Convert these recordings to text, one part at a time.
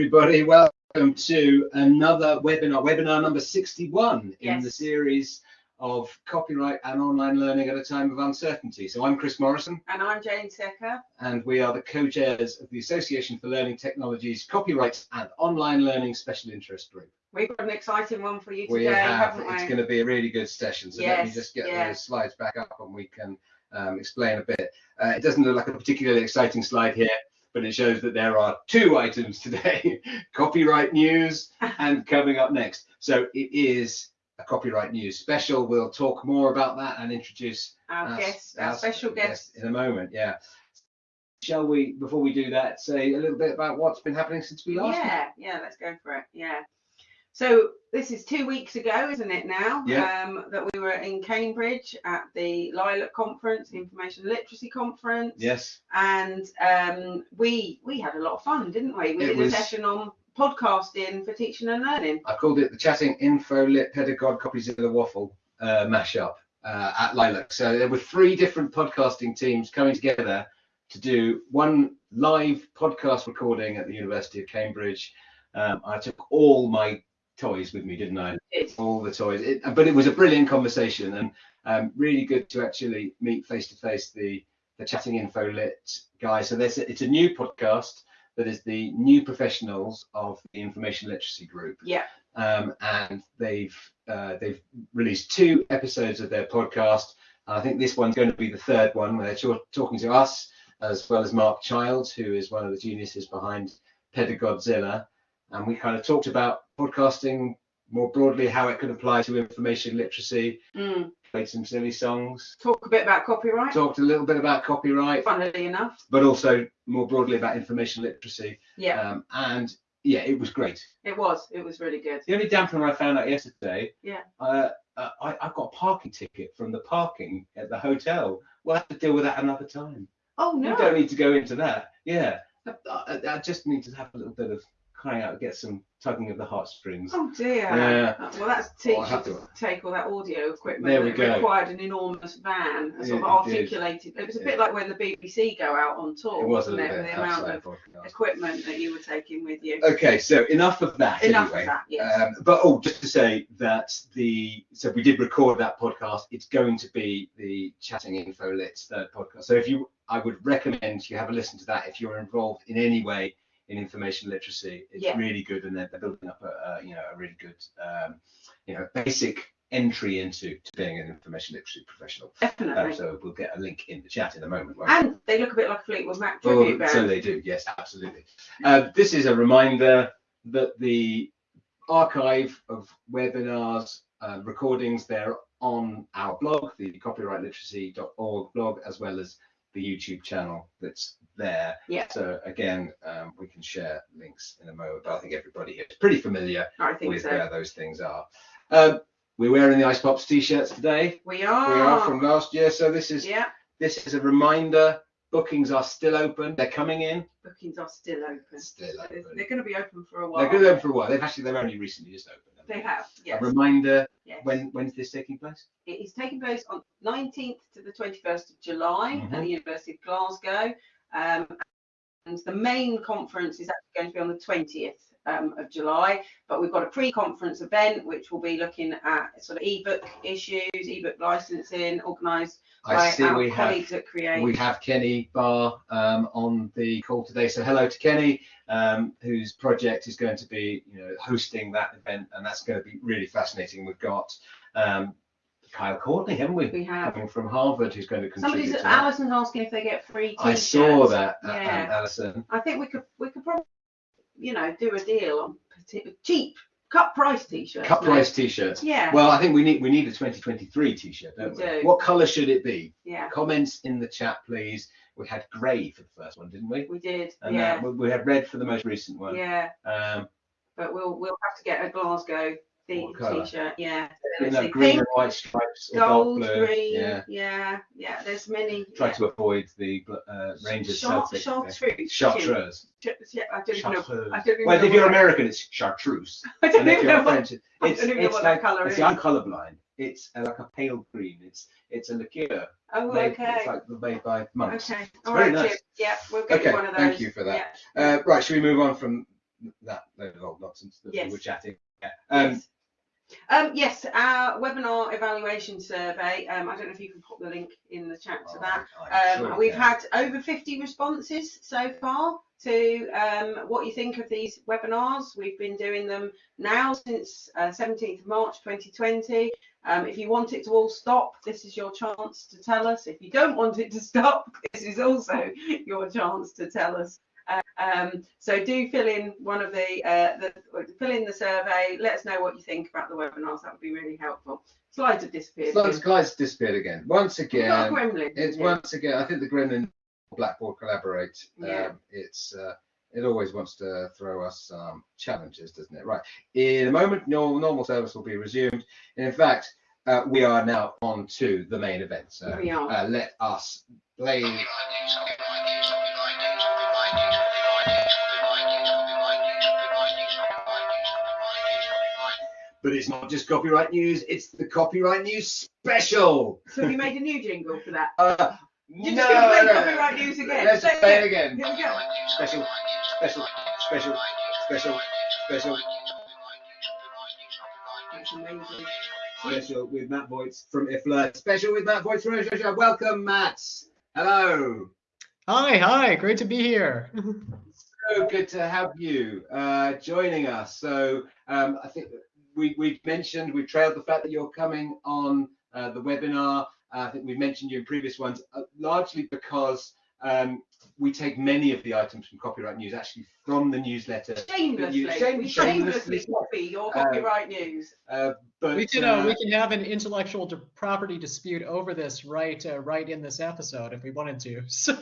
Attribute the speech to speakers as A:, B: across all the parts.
A: everybody. Welcome to another webinar, webinar number 61 in
B: Yes.
A: the series of copyright and online learning at a time of uncertainty. So I'm Chris Morrison,
B: And I'm Jane Secker.
A: and we are the co-chairs of the Association for Learning Technologies Copyright and Online Learning Special Interest Group.
B: We've got an exciting one for you
A: We
B: today,
A: have,
B: haven't we?
A: it's going to be a really good session. So let me just get those slides back up and we can um, explain a bit. Uh, it doesn't look like a particularly exciting slide here, but it shows that there are two items today, copyright news and coming up next. So it is a copyright news special. We'll talk more about that and introduce
B: Our
A: our-
B: guest, our
A: our
B: special guest.
A: in a moment. Yeah. Shall we, before we do that, say a little bit about what's been happening since we last met?
B: Yeah, yeah, let's go for it. Yeah. So this is two weeks ago, isn't it now?
A: Yeah.
B: Um, that we were in Cambridge at the Lilac Conference, Information Literacy Conference.
A: Yes.
B: And um, we we had a lot of fun, didn't we? We
A: It
B: did
A: was-
B: a session on podcasting for teaching and learning.
A: I called it the Chatting Info Lit Pedagog Copies of the Waffle uh, mashup uh, at Lilac. So there were three different podcasting teams coming together to do one live podcast recording at the University of Cambridge. Um, I took all my toys with me, didn't I? All the toys. It, but it was a brilliant conversation and um, really good to actually meet face to face the the Chatting Info Lit guys. So this it's a new podcast that is the new professionals of the information literacy group
B: yeah,
A: um, and they've uh, they've released two episodes of their podcast. I think this one's going to be the third one where they're talk- talking to us as well as Mark Childs, who is one of the geniuses behind Pedagodzilla, and we kind of talked about podcasting more broadly, how it could apply to information literacy.
B: mm.
A: Played some silly songs,
B: talk a bit about copyright.
A: talked a little bit about copyright,
B: Funnily enough,
A: but also more broadly about information literacy.
B: yeah,
A: Um, and yeah, it was great.
B: it was. It was really good.
A: The only dampener I found out yesterday,
B: Yeah.
A: uh, uh, I, I got a parking ticket from the parking at the hotel. We'll have to deal with that another time.
B: Oh no.
A: You don't need to go into that. Yeah, I, I, I just need to have a little bit of crying out, get some tugging of the heartstrings.
B: Oh dear.
A: Yeah.
B: Uh, Well, that's
A: Oh,
B: teaching to
A: to-
B: take all that audio equipment.
A: There we go.
B: required an enormous van, a sort
A: It-
B: of articulated. It was a
A: Yeah.
B: bit like when the BBC go out on tour,
A: It was little
B: it? With the amount of equipment that you were taking with you.
A: Okay, so enough of that.
B: Enough
A: anyway.
B: of that. Yes.
A: Um, but oh, just to say that the so we did record that podcast. It's going to be the Chatting Info Lit's third podcast. So if you, I would recommend you have a listen to that if you're involved in any way in information literacy. It's
B: Yeah.
A: really good, and they're, they're building up a, a you know a really good um, you know basic entry into to being an information literacy professional.
B: Definitely.
A: Um, so we'll get a link in the chat in a moment. won't we?
B: and they look a bit like Fleetwood Mac
A: Oh, so they do, yes, absolutely. Uh, this is a reminder that the archive of webinars, uh, recordings, they're on our blog, the copyrightliteracy.org blog, as well as the YouTube channel that's there.
B: Yeah.
A: So again, um, we can share links in a moment, but I think everybody here is pretty familiar with
B: so.
A: where those things are. Um, we're wearing the Ice Pops t-shirts today.
B: We are.
A: We are from last year, so this is
B: Yeah.
A: this is a reminder. Bookings are still open. They're coming in.
B: Bookings are still open.
A: Still
B: They're,
A: open.
B: they're going to be open for a while.
A: They're good open for a while. They've actually they're only recently just opened. haven't
B: They have. Yes.
A: A reminder.
B: yes.
A: When when's this taking place?
B: It is taking place on 19th to the 21st of July
A: Mhm.
B: at the University of Glasgow. Um, and the main conference is actually going to be on the 20th um, of July, but we've got a pre-conference event which will be looking at sort of ebook issues, ebook licensing, organised by
A: see
B: our
A: we have
B: colleagues at CREATe.
A: we have Kenny Barr um, on the call today. So hello to Kenny, um, whose project is going to be you know hosting that event, and that's going to be really fascinating. We've got um, Kyle Courtney, haven't we?
B: We have.
A: Coming from Harvard, who's going to contribute
B: Somebody's
A: to.
B: Alison's asking if they get free
A: I
B: t-shirts.
A: saw that, uh,
B: Yeah.
A: um, Alison.
B: I think we could we could probably you know do a deal on cheap cut price t-shirts.
A: Cut price t-shirts.
B: Yeah.
A: Well, I think we need we need a 2023 t-shirt, don't
B: We
A: we?
B: do.
A: What colour should it be?
B: yeah.
A: Comments in the chat, please. We had grey for the first one, didn't we?
B: We did.
A: And
B: yeah.
A: uh, we- we had red for the most recent one.
B: yeah.
A: Um,
B: But we'll we'll have to get a Glasgow theme
A: What colour?
B: t-shirt. Yeah.
A: you
B: Let's
A: green
B: pink,
A: and white stripes or
B: gold,
A: blue.
B: green.
A: Yeah.
B: Yeah. yeah. There's many.
A: Try
B: yeah.
A: to avoid the uh, Rangers
B: Char-
A: Celtic.
B: chartreuse.
A: Chartreuse.
B: Yeah, I don't even know.
A: Chartreuse.
B: I don't even
A: Well,
B: know
A: if you're
B: what-
A: American, it's chartreuse.
B: I don't
A: And if
B: even
A: you're
B: know what-
A: French,
B: I
A: it's,
B: don't even know
A: it's
B: what that
A: like,
B: colour is.
A: I'm colourblind. It's uh, like a pale green. It's it's a liqueur.
B: Oh,
A: made,
B: okay.
A: It's like made by monks.
B: Okay. All
A: very
B: right,
A: nice.
B: Jim. Yeah, we'll get
A: Okay,
B: you one of those.
A: thank you for that.
B: Yeah.
A: Uh, right, should we move on from that load of old nonsense that
B: Yes.
A: we were chatting. about. Um,
B: yes. Um, yes, our webinar evaluation survey. Um, I don't know if you can put the link in the chat to that.
A: I- I
B: Um,
A: sure
B: we've
A: can.
B: had over 50 responses so far to um, what you think of these webinars. We've been doing them now since uh, 17th of March 2020. Um, if you want it to all stop, this is your chance to tell us. If you don't want it to stop, this is also your chance to tell us. Um, so do fill in one of the, uh, the fill in the survey. Let us know what you think about the webinars. That would be really helpful. Slides have disappeared.
A: Slides, slides disappeared again. Once
B: We've got a
A: again,
B: gremlin.
A: it's
B: here.
A: once again. I think the Gremlin Blackboard collaborate.
B: Yeah.
A: Um, it's uh, it always wants to throw us some challenges, doesn't it? Right. In a moment, normal, normal service will be resumed. And in fact, uh, we are now on to the main event. So
B: We are.
A: uh, let us play. But it's not just copyright news; it's the copyright news special.
B: So we made a new jingle for that.
A: Uh,
B: You're
A: no,
B: just gonna play
A: no,
B: copyright news again.
A: Let's
B: Say it
A: play it again.
B: Here we go.
A: Special, special, special, special, special,
B: That's amazing.
A: special with Matt Voigt from IFLA. Special with Matt Voigt from IFLA. Welcome, Matt. Hello.
C: Hi, hi, great to be here.
A: So good to have you uh, joining us. So um, I think we, we've mentioned, we've trailed the fact that you're coming on uh, the webinar. Uh, I think we've mentioned you in previous ones, uh, largely because um, we take many of the items from Copyright News actually from the newsletter.
B: Shamelessly,
A: You- shame-
B: shamelessly
A: shamelessly.
B: copy your
A: Uh,
B: copyright news.
A: Uh, but
C: we can uh,
A: uh,
C: we can have an intellectual di- property dispute over this right uh, right in this episode if we wanted to. So,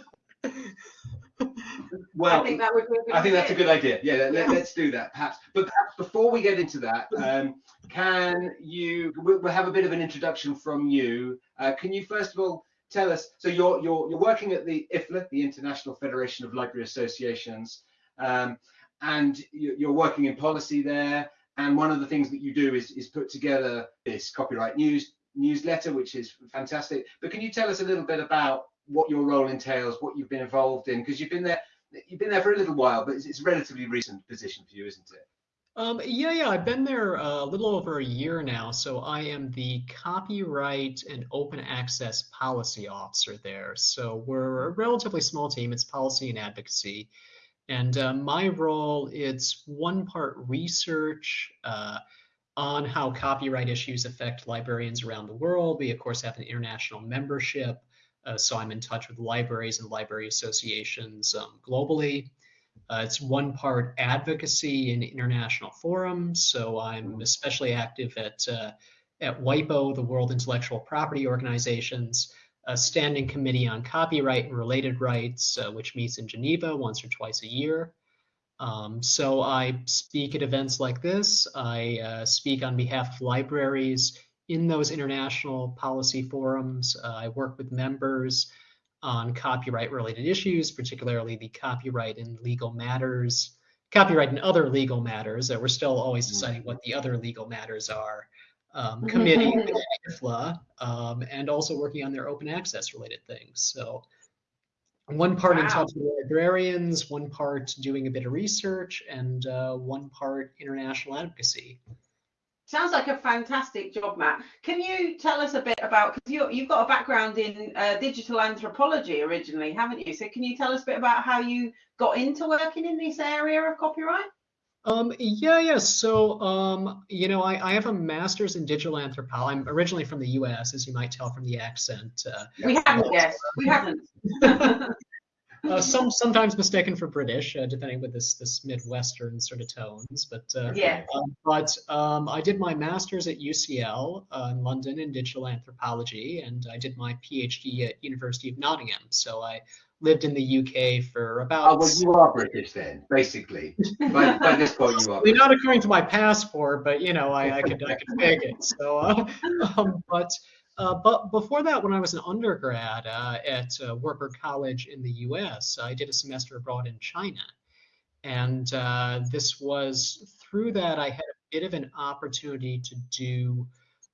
A: well,
B: I think that would be a good
A: I think that's a good idea. Yeah, let, us do that perhaps. But perhaps before we get into that, um, can you? We'll, we'll have a bit of an introduction from you. Uh, can you first of all tell us? So you're you're you're working at the IFLA, the International Federation of Library Associations, um, and you- you're working in policy there. And one of the things that you do is is put together this copyright news newsletter, which is fantastic. But can you tell us a little bit about what your role entails, what you've been involved in? Because you've been there you've been there for a little while, but it's, it's a relatively recent position for you, isn't it?
C: um, yeah, yeah, I've been there uh, a little over a year now. So I am the copyright and open access policy officer there. So we're a relatively small team. It's policy and advocacy. And uh, my role is one part research uh, on how copyright issues affect librarians around the world. We, of course, have an international membership. Uh, so I'm in touch with libraries and library associations um, globally. Uh, it's one part advocacy in international forums. So I'm especially active at, uh, at WIPO, the World Intellectual Property Organizations, a standing committee on copyright and related rights, uh, which meets in Geneva once or twice a year. Um, so I speak at events like this. I uh, speak on behalf of libraries in those international policy forums. Uh, I work with members on copyright related issues, particularly the copyright and legal matters, copyright and other legal matters. Uh, we're still always deciding what the other legal matters are. Um, committee with IFLA, um, and also working on their open access related things. So one part in
B: Wow.
C: touch with librarians, one part doing a bit of research, and uh, one part international advocacy.
B: Sounds like a fantastic job, Matt. Can you tell us a bit about because you you've got a background in uh, digital anthropology originally, haven't you? So can you tell us a bit about how you got into working in this area of copyright?
C: Um, yeah, yeah. So, um, you know, I, I have a master's in digital anthropology. I'm originally from the U.S., as you might tell from the accent. Uh,
B: We haven't guessed. We haven't.
C: uh, some sometimes mistaken for British, uh, depending with this this Midwestern sort of tones. But uh,
B: yeah.
C: um, but um, I did my master's at UCL uh, in London in digital anthropology, and I did my PhD at University of Nottingham. So I lived in the UK for about.
A: Oh, well, you are British then, basically. by, by this point, you are.
C: I mean, not according to my passport, but you know, I, I could I could fake it. So, uh, um, but uh, but before that, when I was an undergrad uh, at uh, College in the U.S., I did a semester abroad in China, and uh, this was through that I had a bit of an opportunity to do.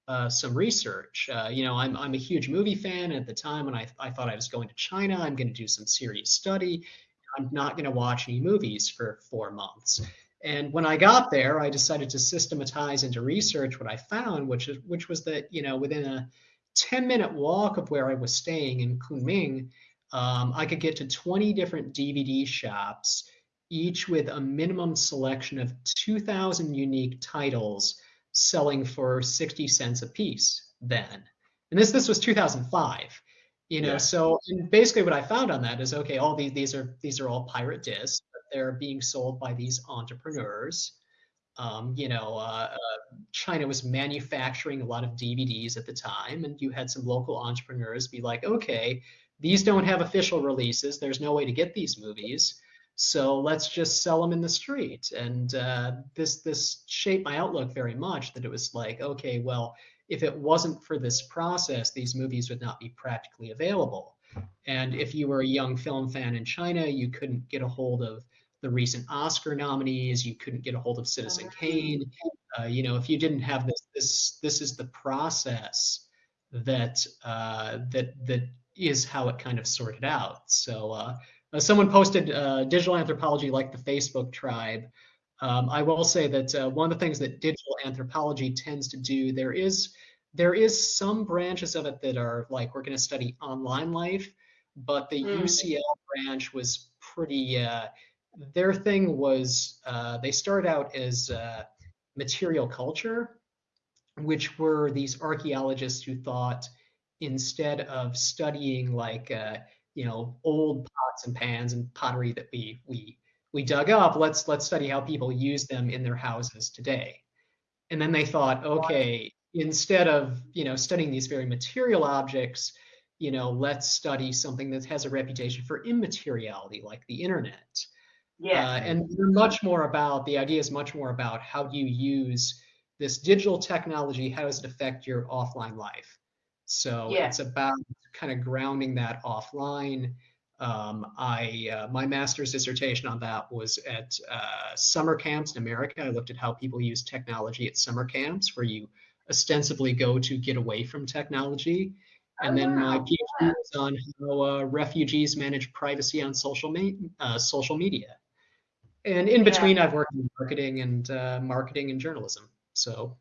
C: Uh, some research. You know, I'm, I'm a huge movie fan. At the time when I, I thought I was going to China, I'm going to do some serious study. I'm not going to watch any movies for four months. And when I got there, I decided to systematize into research what I found, which is which was that you know within a 10 minute walk of where I was staying in Kunming, um, I could get to 20 different DVD shops, each with a minimum selection of 2,000 unique titles selling for 60 cents a piece then. And this this was 2005 you know yeah. so basically what i found on that is okay all these these are these are all pirate discs but they're being sold by these entrepreneurs um, you know uh, uh, china was manufacturing a lot of dvds at the time and you had some local entrepreneurs be like okay these don't have official releases. There's no way to get these movies. So let's just sell them in the street. And uh, this this shaped my outlook very much that it was like okay well if it wasn't for this process, these movies would not be practically available. And if you were a young film fan in China, you couldn't get a hold of the recent Oscar nominees. You couldn't get a hold of Citizen Kane. Uh, you know, if you didn't have this, this this is the process that uh, that that is how it kind of sorted out. So uh, uh someone posted uh, digital anthropology like the Facebook tribe. Um, I will say that uh, one of the things that digital anthropology tends to do, there is there is some branches of it that are like we're going to study online life, but the mm. UCL branch was pretty. Their thing was uh, they started out as uh, material culture, which were these archaeologists who thought instead of studying like uh, you know old pots and pans and pottery that we we we dug up let's let's study how people use them in their houses today. And then they thought okay instead of you know studying these very material objects you know let's study something that has a reputation for immateriality like the internet
B: yeah
C: uh, and they're much more about the idea is much more about how do you use this digital technology how does it affect your offline life so yeah. it's about kind of grounding that offline um, I uh, my master's dissertation on that was at uh, summer camps in America. I looked at how people use technology at summer camps, where you ostensibly go to get away from technology. And oh, then wow. my PhD was on how uh, refugees manage privacy on social me- uh, social media. And in between, yeah. I've worked in marketing and uh, marketing and journalism. So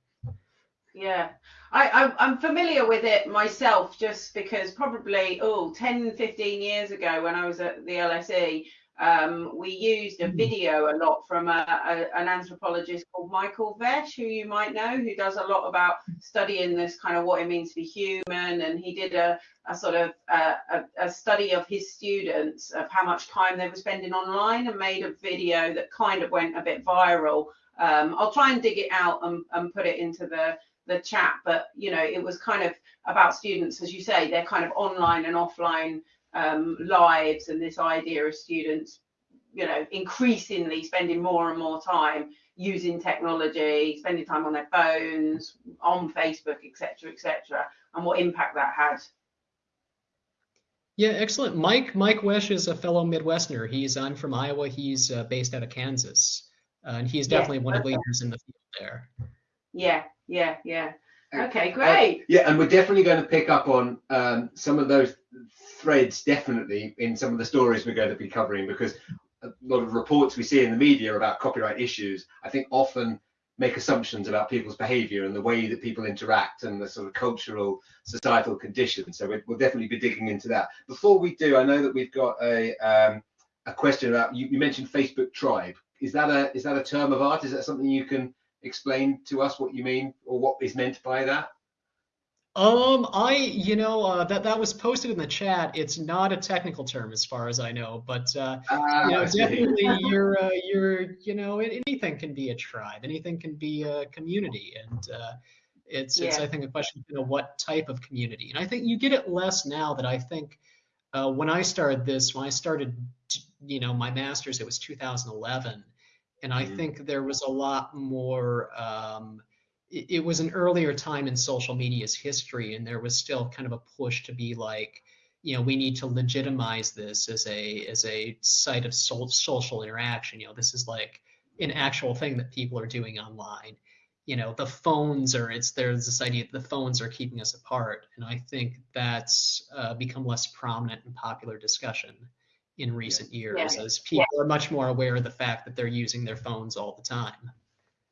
B: yeah, I, I, am familiar with it myself just because probably, oh, 10, 15 years ago when I was at the LSE, um, we used a hmm. video a lot from a, a, an anthropologist called Michael Wesch, who you might know, who does a lot about studying this kind of what it means to be human. And he did a, a sort of a, a, study of his students of how much time they were spending online and made a video that kind of went a bit viral. Um, I'll try and dig it out and, and put it into the the chat, but you know, it was kind of about students, as you say, they're kind of online and offline um, lives, and this idea of students, you know, increasingly spending more and more time using technology, spending time on their phones, on Facebook, etc., etc., and what impact that had.
C: Yeah, excellent. Mike Mike Wesch is a fellow Midwesterner. He's I'm from Iowa. He's uh, based out of Kansas, uh, and he's definitely yeah, one of the leaders in the field there.
B: Yeah, yeah, yeah. Okay, great.
A: Uh, yeah, and we're definitely going to pick up on um, some of those threads, definitely in some of the stories we're going to be covering, because a lot of reports we see in the media about copyright issues, I think often make assumptions about people's behavior and the way that people interact and the sort of cultural societal conditions. So we'll definitely be digging into that. Before we do i know that we've got a um, a question about you, you mentioned facebook tribe. Is that a is that a term of art? Is that something you can explain to us what you mean or what is meant by that?
C: Um, I, you know, uh, that that was posted in the chat. It's not a technical term as far as I know, but uh, you know, definitely you're, uh, you're, you know, anything can be a tribe, anything can be a community, and uh, it's, yeah. it's, I think, a question of you know, what type of community. And I think you get it less now that I think uh, when I started this, when I started, you know, my master's, it was 2011 and I mm-hmm. think there was a lot more. Um, it, it, was an earlier time in social media's history, and there was still kind of a push to be like, you know, we need to legitimize this as a as a site of so, social interaction. You know, this is like an actual thing that people are doing online. You know, the phones are. It's there's this idea that the phones are keeping us apart, and I think that's uh, become less prominent in popular discussion in recent years,
B: Yeah.
C: as people are much more aware of the fact that they're using their phones all the time.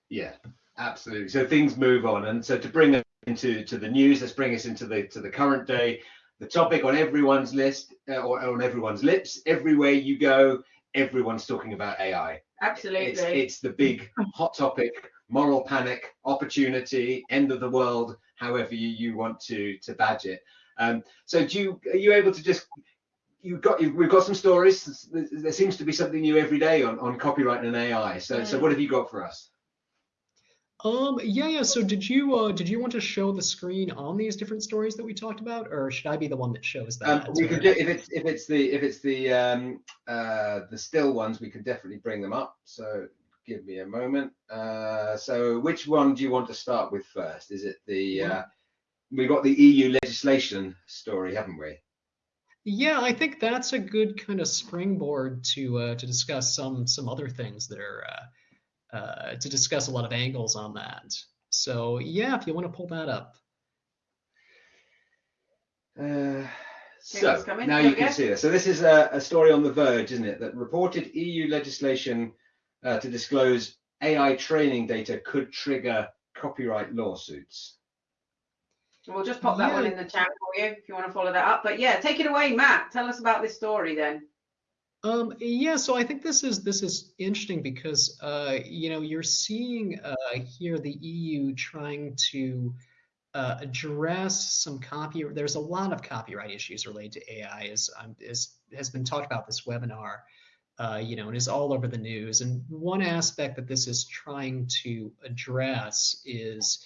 A: Yeah, absolutely. So things move on, and so to bring us into to the news, let's bring us into the to the current day. The topic on everyone's list uh, or on everyone's lips, everywhere you go, everyone's talking about AI.
B: Absolutely.
A: It's, it's the big hot topic, moral panic, opportunity, end of the world, however you, you want to to badge it. Um, so do you are you able to just you got you, we've got some stories. There seems to be something new every day on, on copyright and AI. So so
B: Mm.
A: what have you got for us?
C: Um, yeah, yeah. So did you uh, did you want to show the screen on these different stories that we talked about, or should I be the one that shows that?
A: Um, we can do if it's if it's the if it's the um, uh, the still ones, we can definitely bring them up. So give me a moment. Uh, so which one do you want to start with first? Is it the uh, we got the EU legislation story, haven't we?
C: Yeah, I think that's a good kind of springboard to uh, to discuss some some other things that are uh, uh, to discuss a lot of angles on that. So yeah, if you want to pull that up.
A: Uh,
B: Okay,
A: so now you
B: we
A: can see this. So this is a, a story on The Verge, isn't it? That reported EU legislation uh, to disclose AI training data could trigger copyright lawsuits.
B: We'll just pop that one in the chat for you if you want to follow that up. But yeah, take it away, Matt. Tell us about this story then.
C: Um, yeah, so I think this is this is interesting because uh, you know you're seeing uh, here the EU trying to uh, address some copy. There's a lot of copyright issues related to AI, as um, as has been talked about this webinar. Uh, you know, and is all over the news. And one aspect that this is trying to address is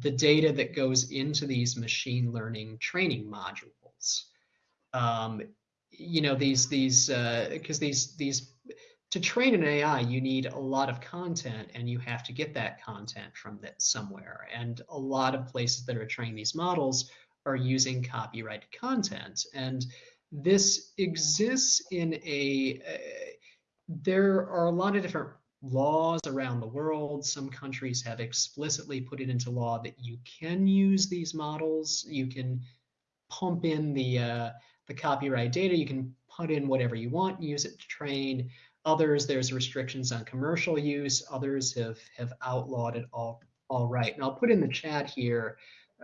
C: the data that goes into these machine learning training modules. Um, you know these these uh because these these to train an AI you need a lot of content and you have to get that content from that somewhere. And a lot of places that are training these models are using copyrighted content. And this exists in a uh, there are a lot of different laws around the world. Some countries have explicitly put it into law that you can use these models. You can pump in the uh, the copyright data. You can put in whatever you want, use it to train. Others, there's restrictions on commercial use. Others have have outlawed it all all right. And I'll put in the chat here.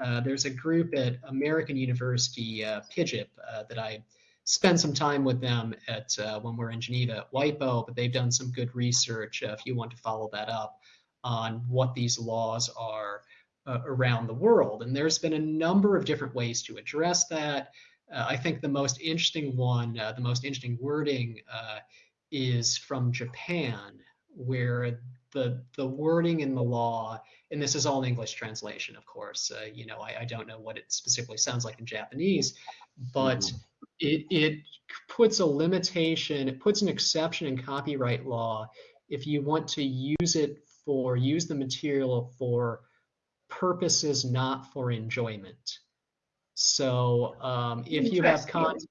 C: Uh, there's a group at American University, uh, uh, that I spend some time with them at uh, when we're in Geneva at WIPO, but they've done some good research. Uh, if you want to follow that up on what these laws are uh, around the world, and there's been a number of different ways to address that. Uh, I think the most interesting one, uh, the most interesting wording uh, is from Japan, where the the wording in the law, and this is all in English translation, of course. Uh, you know, I, I don't know what it specifically sounds like in Japanese, but
A: Mhm.
C: it it puts a limitation, it puts an exception in copyright law if you want to use it for use the material for purposes not for enjoyment. So um, if you have content,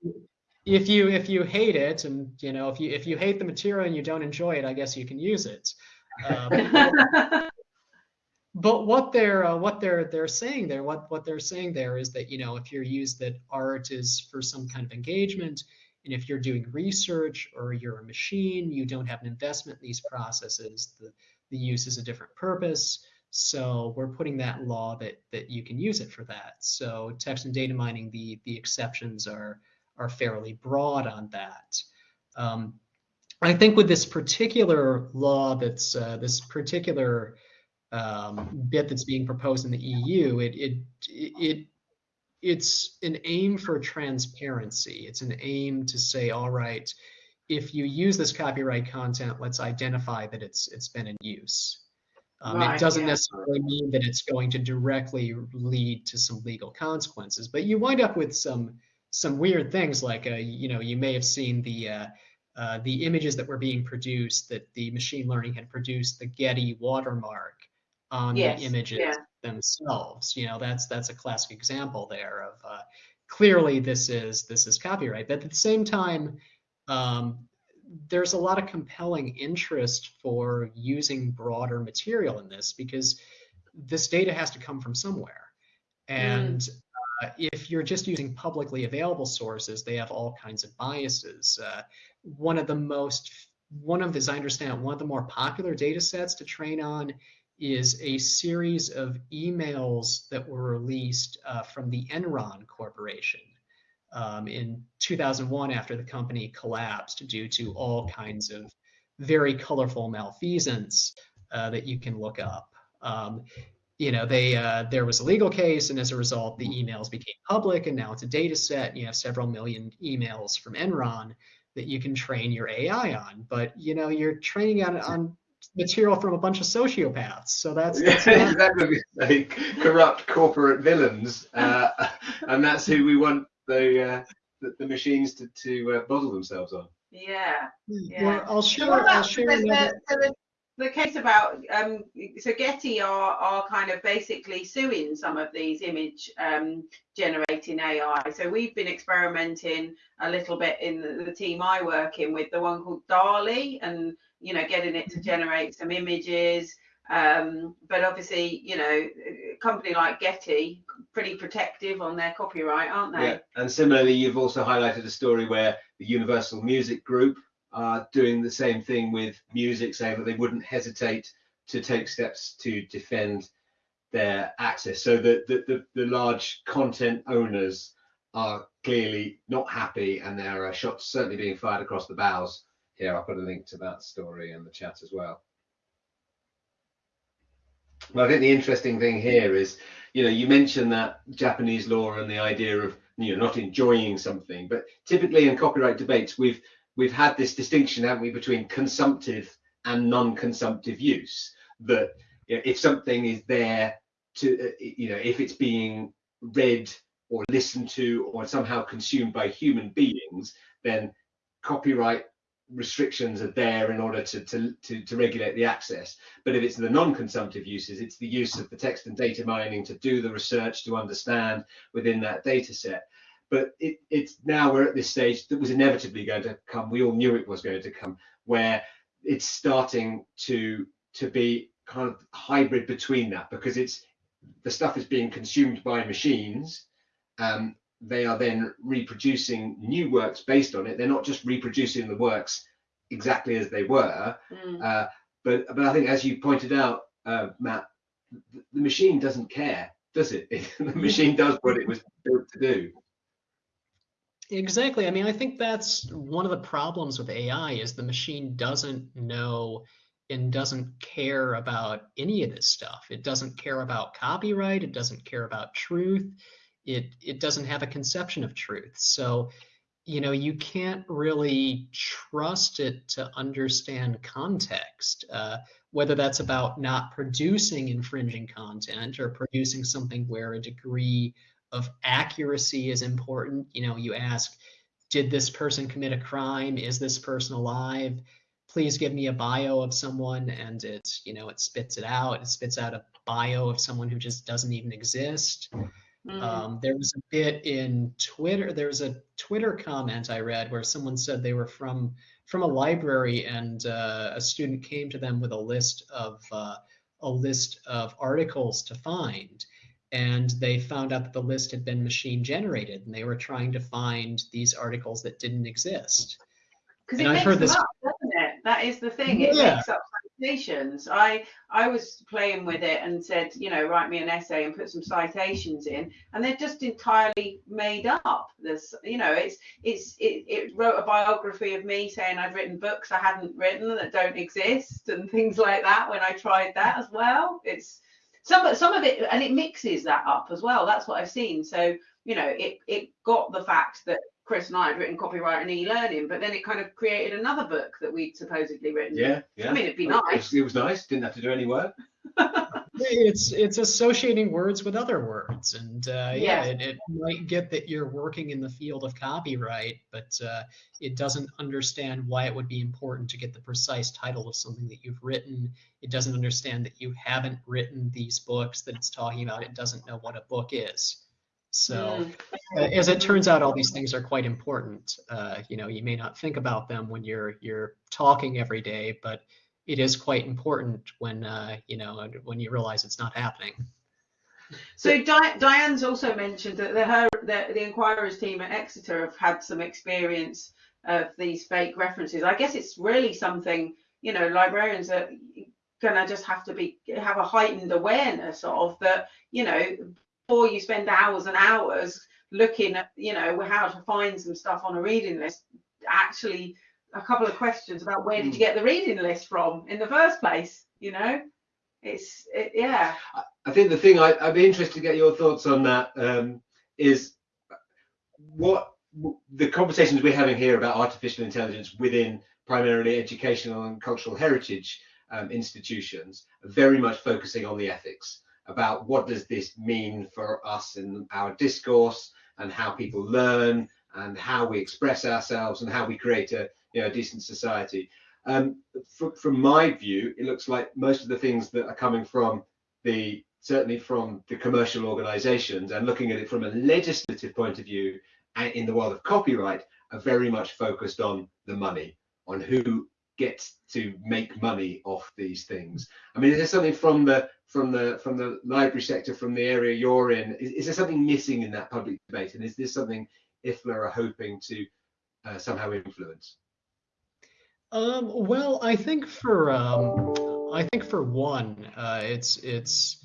C: if you if you hate it, and you know if you if you hate the material and you don't enjoy it, I guess you can use it. Um, but what they're uh, what they're they're saying there, what what they're saying there is that you know if you're used that art is for some kind of engagement, and if you're doing research or you're a machine, you don't have an investment in these processes. The the use is a different purpose. So we're putting that law that that you can use it for that. So text and data mining, the the exceptions are are fairly broad on that. Um, I think with this particular law, that's uh, this particular um, bit that's being proposed in the EU, it it it it's an aim for transparency. It's an aim to say, all right, if you use this copyright content, let's identify that it's it's been in use. Um,
B: Right,
C: it doesn't
B: yeah.
C: necessarily mean that it's going to directly lead to some legal consequences, but you wind up with some some weird things like uh, you know you may have seen the uh, uh, the images that were being produced that the machine learning had produced the Getty watermark on
B: Yes,
C: the images
B: yeah.
C: themselves. You know that's that's a classic example there of uh, clearly this is this is copyright, but at the same time. Um, there's a lot of compelling interest for using broader material in this because this data has to come from somewhere. And uh, if you're just using publicly available sources, they have all kinds of biases. Uh, one of the most, one of, as I understand, one of the more popular data sets to train on is a series of emails that were released uh, from the Enron Corporation um, in 2001 after the company collapsed due to all kinds of very colorful malfeasance uh, that you can look up. Um, you know, they uh, there was a legal case, and as a result, the emails became public, and now it's a data set. And you have several million emails from Enron that you can train your AI on. But you know, you're training on on material from a bunch of sociopaths. So that's, that's
A: yeah, exactly like corrupt corporate villains, uh, and that's who we want the uh, the, the, machines to to uh, model themselves on.
B: Yeah, yeah.
C: Well, I'll share. I'll share
B: the, the case about um, so Getty are are kind of basically suing some of these image um, generating AI. So we've been experimenting a little bit in the, the, team I work in with the one called DALL-E, and you know getting it to mm-hmm. generate some images. Um, but obviously, you know, a company like Getty, pretty protective on their copyright, aren't they?
A: Yeah, and similarly, you've also highlighted a story where the Universal Music Group are doing the same thing with music, saying that they wouldn't hesitate to take steps to defend their access. So the, the, the, the large content owners are clearly not happy and there are shots certainly being fired across the bows. Here, I'll put a link to that story in the chat as well. But I think the interesting thing here is, you know, you mentioned that Japanese law and the idea of, you know, not enjoying something, but typically in copyright debates, we've we've had this distinction, haven't we, between consumptive and non-consumptive use. That you know, if something is there to, uh, you know, if it's being read or listened to or somehow consumed by human beings, then copyright restrictions are there in order to, to, to, to, regulate the access. But if it's the non-consumptive uses, it's the use of the text and data mining to do the research to understand within that data set but it, it's now we're at this stage that was inevitably going to come. We all knew it was going to come, where it's starting to to be kind of hybrid between that because it's the stuff is being consumed by machines. Um, they are then reproducing new works based on it. They're not just reproducing the works exactly as they were, mm. uh, but but I think as you pointed out, uh, Matt, the, the machine doesn't care, does it? the machine does what it was built to do.
C: Exactly. I mean, I think that's one of the problems with AI is the machine doesn't know and doesn't care about any of this stuff. It doesn't care about copyright. It doesn't care about truth. It it doesn't have a conception of truth. So, you know, you can't really trust it to understand context. Uh, whether that's about not producing infringing content or producing something where a degree of accuracy is important. You know, you ask, did this person commit a crime? Is this person alive? Please give me a bio of someone, and it, you know, it spits it out. It spits out a bio of someone who just doesn't even exist. Mm. Um, there was a bit in Twitter. There was a Twitter comment I read where someone said they were from from a library, and uh, a student came to them with a list of uh, a list of articles to find and they found out that the list had been machine generated and they were trying to find these articles that didn't exist.
B: Because it I've heard this. Up, doesn't it? That is the thing. It yeah. makes up citations. I I was playing with it and said, you know, write me an essay and put some citations in, and they're just entirely made up. This, you know, it's it's it, it wrote a biography of me saying I'd written books I hadn't written that don't exist and things like that. When I tried that as well, it's some some of it and it mixes that up as well that's what i've seen so you know it it got the fact that chris and i had written copyright and e-learning but then it kind of created another book that we'd supposedly written.
A: Yeah yeah.
B: I mean it'd be nice
A: it was, it was nice didn't have to do any work.
C: It's it's associating words with other words and uh, yeah, yeah. It, it, might get that you're working in the field of copyright but uh, it doesn't understand why it would be important to get the precise title of something that you've written. It doesn't understand that you haven't written these books that it's talking about. It doesn't know what a book is so mm. uh, as it turns out all these things are quite important uh, you know you may not think about them when you're you're talking every day but it is quite important when uh, you know when you realize it's not happening.
B: So Di- Diane's also mentioned that the, her the, the Inquirers team at Exeter have had some experience of these fake references. I guess it's really something you know librarians are gonna just have to be have a heightened awareness of that. You know, before you spend hours and hours looking at you know how to find some stuff on a reading list, actually a couple of questions about where did you get the reading list from in the first place. You know, it's it, yeah.
A: I think the thing I, I'd be interested to get your thoughts on that um, is what the conversations we're having here about artificial intelligence within primarily educational and cultural heritage um, institutions are very much focusing on the ethics about what does this mean for us in our discourse and how people learn and how we express ourselves and how we create a you know, a decent society. Um, from, from my view, it looks like most of the things that are coming from the certainly from the commercial organizations and looking at it from a legislative point of view in the world of copyright are very much focused on the money, on who gets to make money off these things. I mean, is there something from the from the from the library sector, from the area you're in? Is, is there something missing in that public debate, and is this something IFLA are hoping to uh, somehow influence?
C: Um, well, I think for um, I think for one, uh, it's it's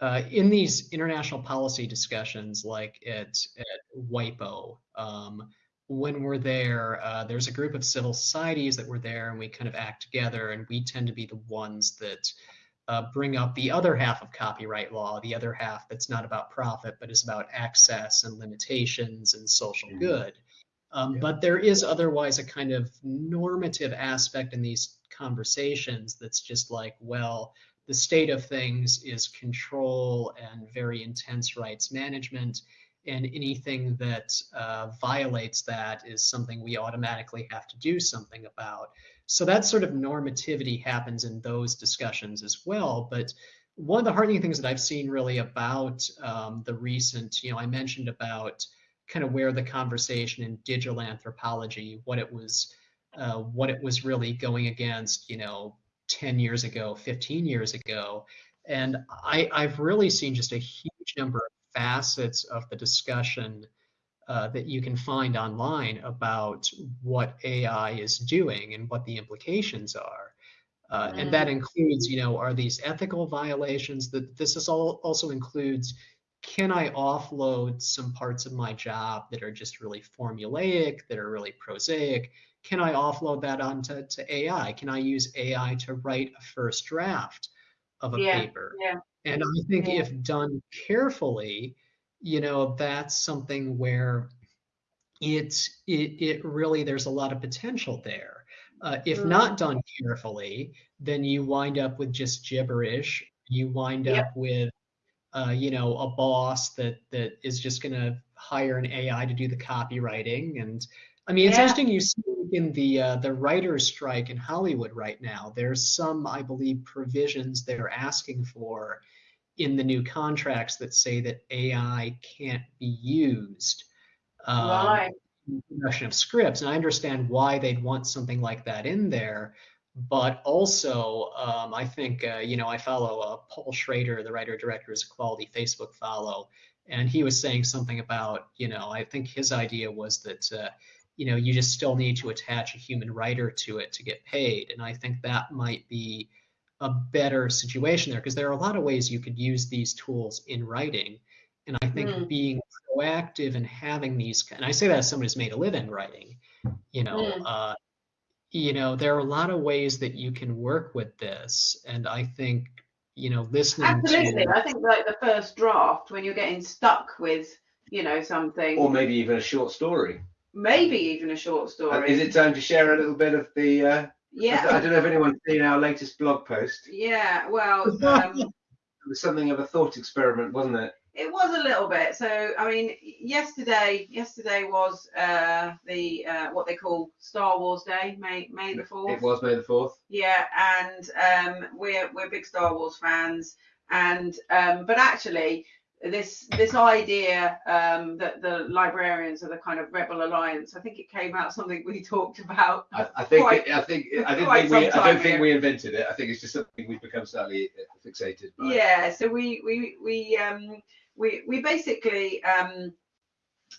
C: uh, in these international policy discussions, like at at WIPO, um, when we're there, uh, there's a group of civil societies that were there, and we kind of act together, and we tend to be the ones that uh, bring up the other half of copyright law, the other half that's not about profit, but is about access and limitations and social mm-hmm. good. Um, yeah. But there is otherwise a kind of normative aspect in these conversations that's just like, well, the state of things is control and very intense rights management. And anything that uh, violates that is something we automatically have to do something about. So that sort of normativity happens in those discussions as well. But one of the heartening things that I've seen really about um, the recent, you know, I mentioned about kind of where the conversation in digital anthropology, what it was, uh, what it was really going against, you know, 10 years ago, 15 years ago. And I, I've really seen just a huge number of facets of the discussion uh, that you can find online about what AI is doing and what the implications are. Uh, mm. And that includes, you know, are these ethical violations? That this is all also includes can I offload some parts of my job that are just really formulaic, that are really prosaic? Can I offload that onto to AI? Can I use AI to write a first draft of a
B: yeah,
C: paper?
B: Yeah.
C: And I think yeah. if done carefully, you know, that's something where it's it, it really there's a lot of potential there. Uh, if not done carefully, then you wind up with just gibberish. You wind yep. up with uh, you know, a boss that that is just going to hire an AI to do the copywriting. And I mean, it's yeah. interesting you see in the uh, the writers' strike in Hollywood right now. There's some, I believe, provisions they're asking for in the new contracts that say that AI can't be used. Um,
B: right.
C: In production of scripts, and I understand why they'd want something like that in there but also um, I think uh, you know I follow uh, Paul Schrader, the writer director, is a quality Facebook follow, and he was saying something about you know I think his idea was that uh, you know you just still need to attach a human writer to it to get paid, and I think that might be a better situation there because there are a lot of ways you could use these tools in writing, and I think mm. being proactive and having these and I say that as someone who's made a living writing, you know. Mm you know, there are a lot of ways that you can work with this. And I think, you know, listening
B: Absolutely.
C: to...
B: I think like the first draft, when you're getting stuck with, you know, something.
A: Or maybe even a short story.
B: Maybe even a short story.
A: Uh, is it time to share a little bit of the... Uh,
B: yeah.
A: I don't know if anyone's seen our latest blog post.
B: Yeah, well... Um,
A: it was something of a thought experiment, wasn't it?
B: It was a little bit. So I mean, yesterday, yesterday was uh, the uh, what they call Star Wars Day, May May the fourth.
A: It was May the fourth.
B: Yeah, and um, we're we're big Star Wars fans, and um, but actually, this this idea um, that the librarians are the kind of rebel alliance. I think it came out something we talked about.
A: I, I think
B: Quite-
A: it, I think I didn't think we I don't think we invented it. I think it's just something we've become slightly fixated by.
B: Yeah, so we we we um we we basically um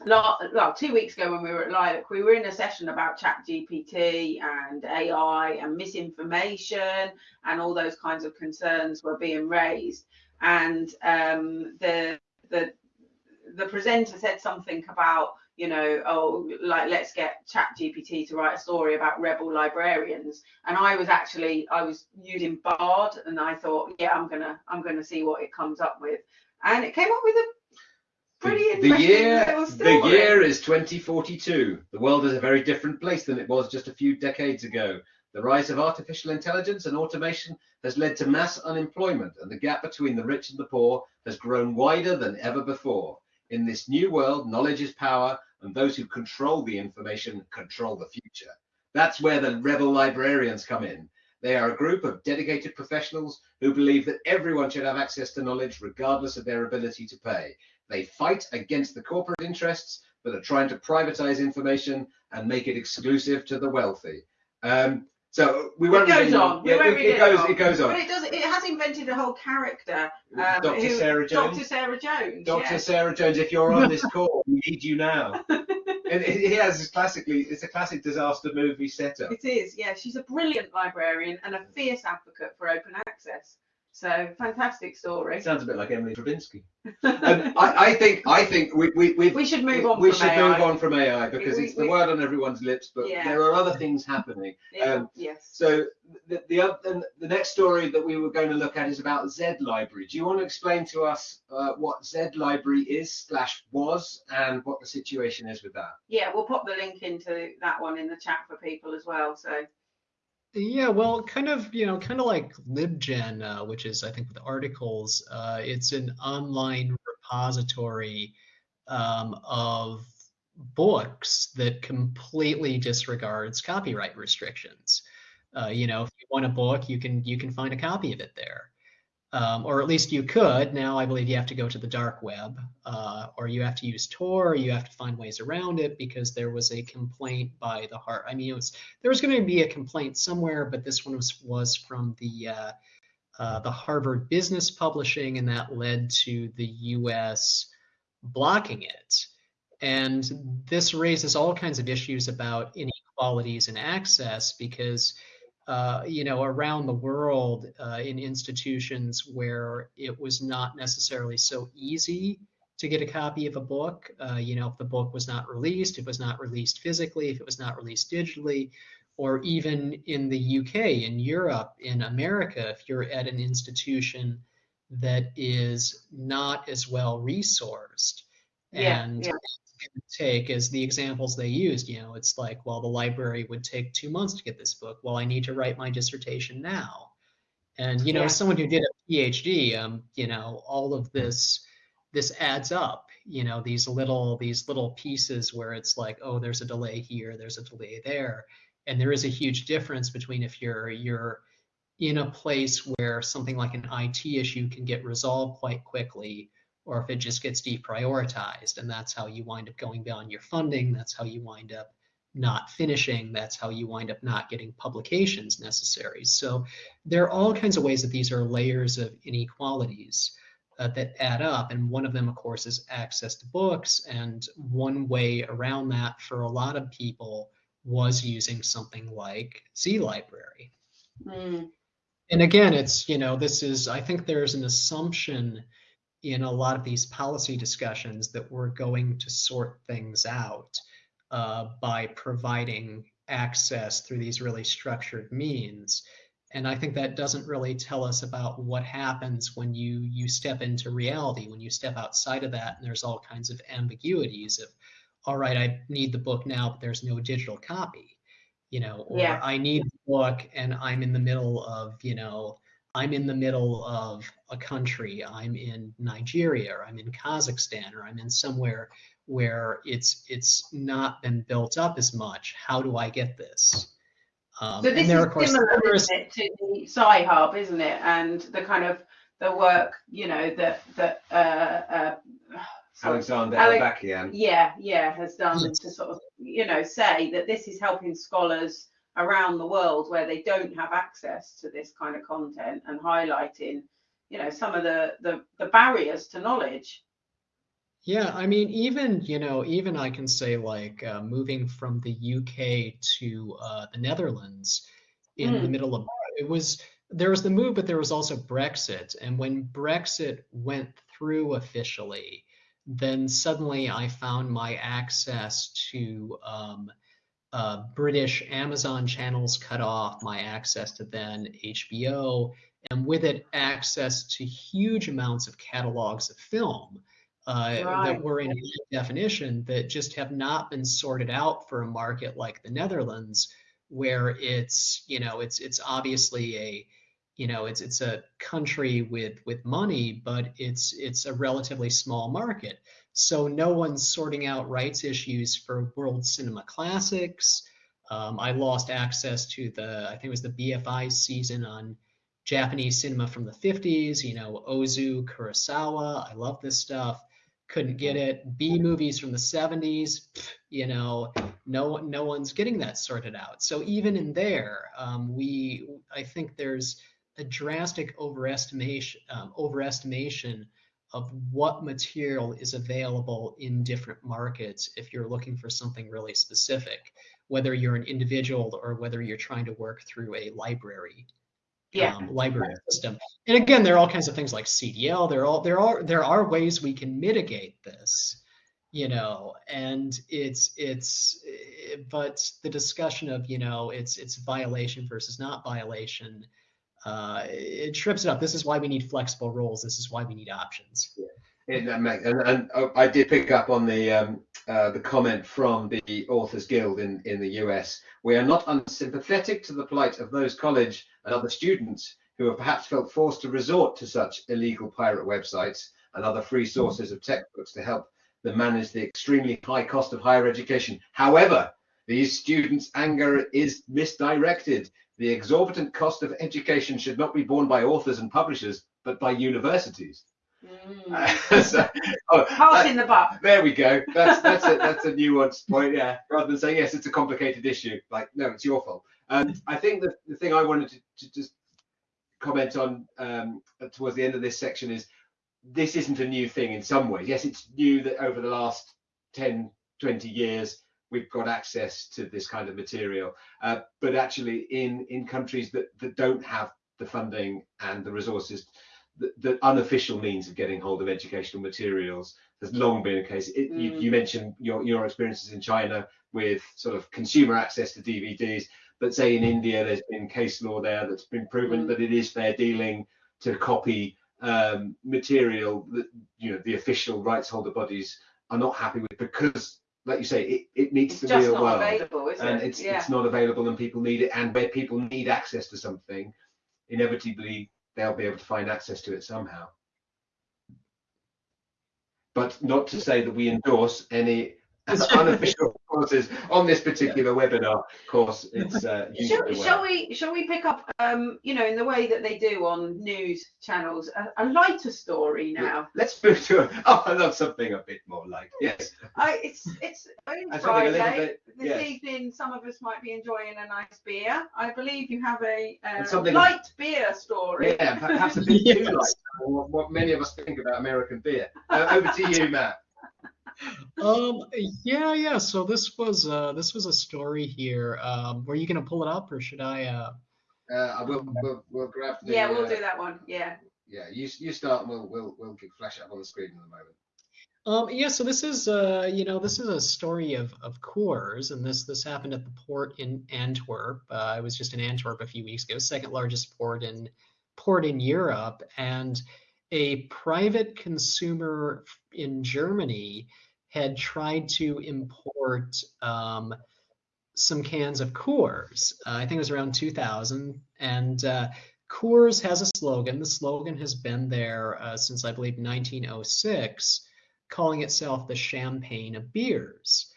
B: la- well two weeks ago when we were at Lilac, we were in a session about Chat GPT and AI and misinformation and all those kinds of concerns were being raised. And um the the the presenter said something about you know oh like let's get chat gpt to write a story about rebel librarians. And i was actually i was using bard and i thought yeah i'm gonna i'm gonna see what it comes up with. And it came up with a pretty
A: the, the year the year is 2042 the world is a very different place than it was just a few decades ago the rise of artificial intelligence and automation has led to mass unemployment and the gap between the rich and the poor has grown wider than ever before. In this new world knowledge is power and those who control the information control the future. That's where the rebel librarians come in. They are a group of dedicated professionals who believe that everyone should have access to knowledge regardless of their ability to pay. They fight against the corporate interests that are trying to privatize information and make it exclusive to the wealthy. Um, so we
B: it
A: won't
B: goes on. We
A: Yeah, it, it goes.
B: on.
A: It goes
B: But
A: on.
B: it does. It has invented a whole character. Um,
A: Dr.
B: who-
A: Sarah Jones.
B: Dr. Sarah Jones.
A: Dr.
B: yeah.
A: Sarah Jones, if you're on this call, we need you now. and it, it has classically, it's a classic disaster movie setup.
B: It is, yeah. She's a brilliant librarian and a fierce advocate for open access. So fantastic story.
A: Sounds a bit like Emily Drabinski. And I, I think, I think we, we,
B: We should move on
A: we
B: from
A: should
B: AI.
A: move on from AI because
B: We-
A: it's the
B: we-
A: word on everyone's lips, but
B: Yeah.
A: there are other things happening.
B: Yeah,
A: um,
B: yes.
A: So the the, the next story that we were going to look at is about Z Library. Do you want to explain to us uh, what Z Library is slash was and what the situation is with that?
B: Yeah, we'll pop the link into that one in the chat for people as well. So
C: Yeah, well, kind of, you know, kind of like LibGen, uh, which is, I think, with articles, uh, it's an online repository um, of books that completely disregards copyright restrictions. Uh, you know, if you want a book, you can you can find a copy of it there, um, or at least you could. Now, I believe you have to go to the dark web, uh, or you have to use Tor, or you have to find ways around it because there was a complaint by the heart. I mean, it was there was going to be a complaint somewhere, but this one was was from the uh, uh, the Harvard Business Publishing, and that led to the U.S. blocking it. And this raises all kinds of issues about inequalities in access because, uh, you know, around the world uh, in institutions where it was not necessarily so easy to get a copy of a book, uh, you know, if the book was not released, if it was not released physically, if it was not released digitally, or even in the UK, in Europe, in America, if you're at an institution that is not as well resourced.
B: Yeah,
C: and
B: yeah.
C: Take as the examples they used, you know, it's like, well, the library would take two months to get this book. Well, I need to write my dissertation now. And you know,
B: Yeah.
C: as someone who did a PhD, um, you know, all of this this adds up. You know, these little these little pieces where it's like, oh, there's a delay here, there's a delay there, and there is a huge difference between if you're you're in a place where something like an IT issue can get resolved quite quickly, or if it just gets deprioritized, and that's how you wind up going beyond your funding. That's how you wind up not finishing. That's how you wind up not getting publications necessary. So there are all kinds of ways that these are layers of inequalities uh, that add up. And one of them, of course, is access to books. And one way around that for a lot of people was using something like Z Library.
B: Mm,
C: And again, it's, you know, this is, I think there's an assumption in a lot of these policy discussions that we're going to sort things out uh, by providing access through these really structured means. And I think that doesn't really tell us about what happens when you you step into reality, when you step outside of that, and there's all kinds of ambiguities of, all right, I need the book now, but there's no digital copy, you know, or
B: Yeah.
C: I need the book and I'm in the middle of, you know, I'm in the middle of a country, I'm in Nigeria, or I'm in Kazakhstan, or I'm in somewhere where it's it's not been built up as much. How do I get this? Um,
B: So this
C: and there,
B: is
C: of course,
B: similar,
C: there is-
B: isn't it, to the Sci Hub, isn't it? And the kind of the work, you know, that that uh, uh,
A: Alexander
B: Ale-
A: Elbakyan.
B: yeah, yeah, has done
C: Yes.
B: to sort of, you know, say that this is helping scholars around the world where they don't have access to this kind of content and highlighting, you know, some of the the, the barriers to knowledge.
C: Yeah, I mean, even, you know, even I can say like uh, moving from the UK to uh, the Netherlands in the
B: Mm.
C: middle of it was there was the move, but there was also Brexit. And when Brexit went through officially, then suddenly I found my access to um, uh, British Amazon channels cut off, my access to then HBO, and with it, access to huge amounts of catalogs of film uh, that were in definition that just have not been sorted out for a market like the Netherlands, where it's you know it's it's obviously a you know it's it's a country with with money, but it's it's a relatively small market. So no one's sorting out rights issues for world cinema classics. Um, I lost access to the I think it was the BFI season on Japanese cinema from the 50s. You know Ozu Kurosawa. I love this stuff couldn't get it. B movies from the 70s, pff, you know, no no one's getting that sorted out. So even in there, um, we I think there's a drastic overestimation um, overestimation of what material is available in different markets if you're looking for something really specific, whether you're an individual or whether you're trying to work through a library
B: Yeah.
C: um, library system. And again, there are all kinds of things like CDL. There are all there are there are ways we can mitigate this, you know. And it's it's eh, but the discussion of you know it's it's violation versus not violation. Uh, it trips it up. This is why we need flexible rules. This is why we need options.
A: That make- and, and oh, I did pick up on the um, uh, the comment from the Authors Guild in, in the US. We are not unsympathetic to the plight of those college and other students who have perhaps felt forced to resort to such illegal pirate websites and other free sources of textbooks to help them manage the extremely high cost of higher education. However, these students' anger is misdirected. The exorbitant cost of education should not be borne by authors and publishers, but by universities.
B: Mm.
A: so, oh,
B: Pass in the buck.
A: there we go. That's that's a that's a nuanced point. Yeah, rather than saying yes, it's a complicated issue. Like no, it's your fault. Um, I think the the thing I wanted to, to just comment on um, towards the end of this section is this isn't a new thing in some ways. Yes, it's new that over the last 10, 20 years we've got access to this kind of material. Uh, but actually, in in countries that that don't have the funding and the resources the, the unofficial means of getting hold of educational materials has long been a case. It, you,
B: Mm.
A: you mentioned your, your experiences in China with sort of consumer access to DVDs, but say in India, there's been case law there that's been proven
B: Mm.
A: that it is fair dealing to copy um, material that you know the official rights holder bodies are not happy with because, like you say, it, it meets
B: It's
A: the
B: just
A: real
B: not
A: world
B: available, is
A: and
B: it?
A: it's
B: yeah.
A: it's not available and people need it and where people need access to something inevitably they'll be able to find access to it somehow but not to say that we endorse any unofficial courses on this particular webinar. Of course it's uh
B: Shall,
A: well.
B: shall we shall we pick up um you know in the way that they do on news channels a, a lighter story now?
A: Let's move to a, oh i love something a bit more light yes.
B: I, it's it's only
A: And something a
B: Friday. this
A: yes.
B: evening some of us might be enjoying a nice beer. I believe you have a, uh light beer story.
A: Yeah perhaps a bit too
C: Yes.
A: light for what, what many of us think about american beer. Uh, over to you matt
C: Um, yeah, yeah. So this was uh, this was a story here. Um, were you gonna pull it up or should I? Uh,
A: uh, I will we'll, we'll grab the
B: yeah we'll
A: uh,
B: do that one yeah
A: yeah you you start and we'll we'll we'll get- flash it up on the screen in a moment
C: Um, yeah, so this is uh, you know, this is a story of of Coors, and this this happened at the port in Antwerp. Uh, I was just in Antwerp a few weeks ago, second largest port in port in Europe, and a private consumer in Germany had tried to import um, some cans of Coors. Uh, I think it was around 2000, and uh, Coors has a slogan. The slogan has been there uh, since I believe 1906 calling itself the champagne of beers.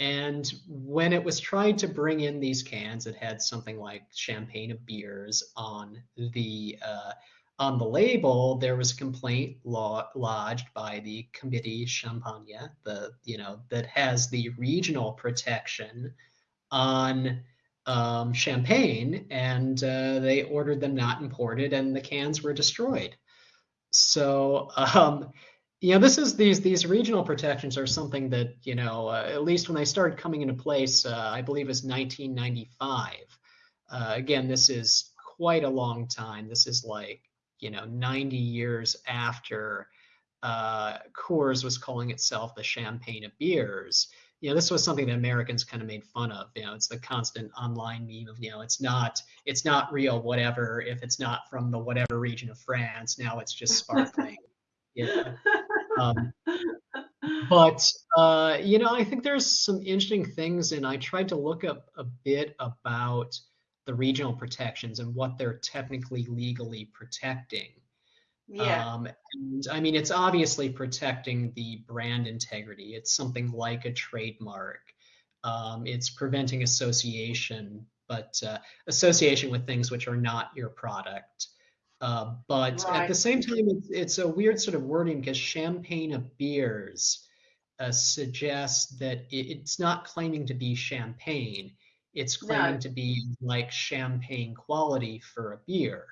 C: And when it was tried to bring in these cans, it had something like champagne of beers on the uh, on the label, there was a complaint law, lodged by the Comité Champagne, the you know that has the regional protection on um, champagne, and uh, they ordered them not imported, and the cans were destroyed. So um, you know this is these these regional protections are something that you know uh, at least when they started coming into place, uh, I believe it was 1995. Uh, again, this is quite a long time. This is like you know 90 years after uh, Coors was calling itself the champagne of beers. You know, this was something that Americans kind of made fun of. You know, it's the constant online meme of, you know, it's not, it's not real, whatever. If it's not from the whatever region of France, now it's just sparkling. yeah. Um, but uh, you know, I think there's some interesting things, and I tried to look up a bit about the regional protections and what they're technically legally protecting.
B: Yeah.
C: Um, and I mean, it's obviously protecting the brand integrity. It's something like a trademark. Um, it's preventing association, but uh, association with things which are not your product. Uh, but at the same time, it's, it's a weird sort of wording because champagne of beers uh, suggests that it, it's not claiming to be champagne. It's claiming
B: No.
C: to be like champagne quality for a beer.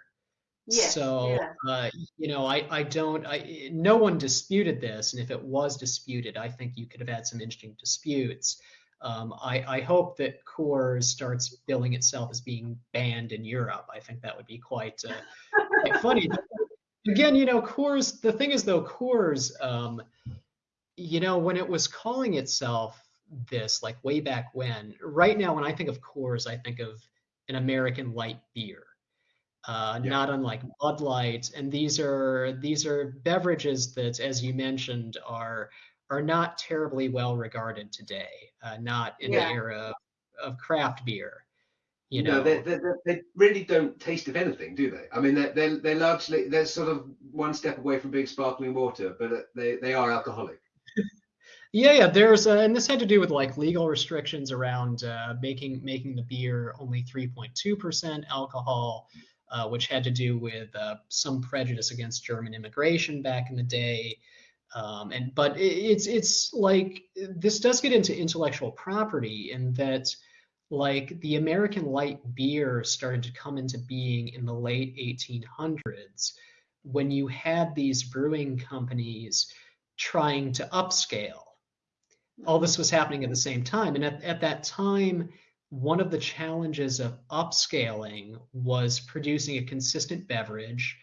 B: Yes.
C: So,
B: yeah.
C: uh, you know, I, I don't, I, no one disputed this. And if it was disputed, I think you could have had some interesting disputes. Um, I, I hope that Coors starts billing itself as being banned in Europe. I think that would be quite, uh, quite funny. Again, you know, Coors, the thing is though, Coors, um, you know, when it was calling itself this, like way back when, right now, when I think of Coors, I think of an American light beer uh,
A: Yeah.
C: not unlike Bud Light. And these are these are beverages that, as you mentioned, are are not terribly well regarded today. Uh, not in
B: Yeah.
C: the era of, of craft beer. You know,
A: they, they, they- they really don't taste of anything, do they? I mean, they're, they're, they're largely, they're sort of one step away from being sparkling water, but uh, they, they are alcoholic.
C: Yeah, yeah. There's uh, and this had to do with like legal restrictions around uh, making making the beer only 3.2% alcohol, uh, which had to do with uh, some prejudice against German immigration back in the day. Um, and but it, it's it's like this does get into intellectual property in that like the American light beer started to come into being in the late 1800s when you had these brewing companies trying to upscale all this was happening at the same time. And at, at that time, one of the challenges of upscaling was producing a consistent beverage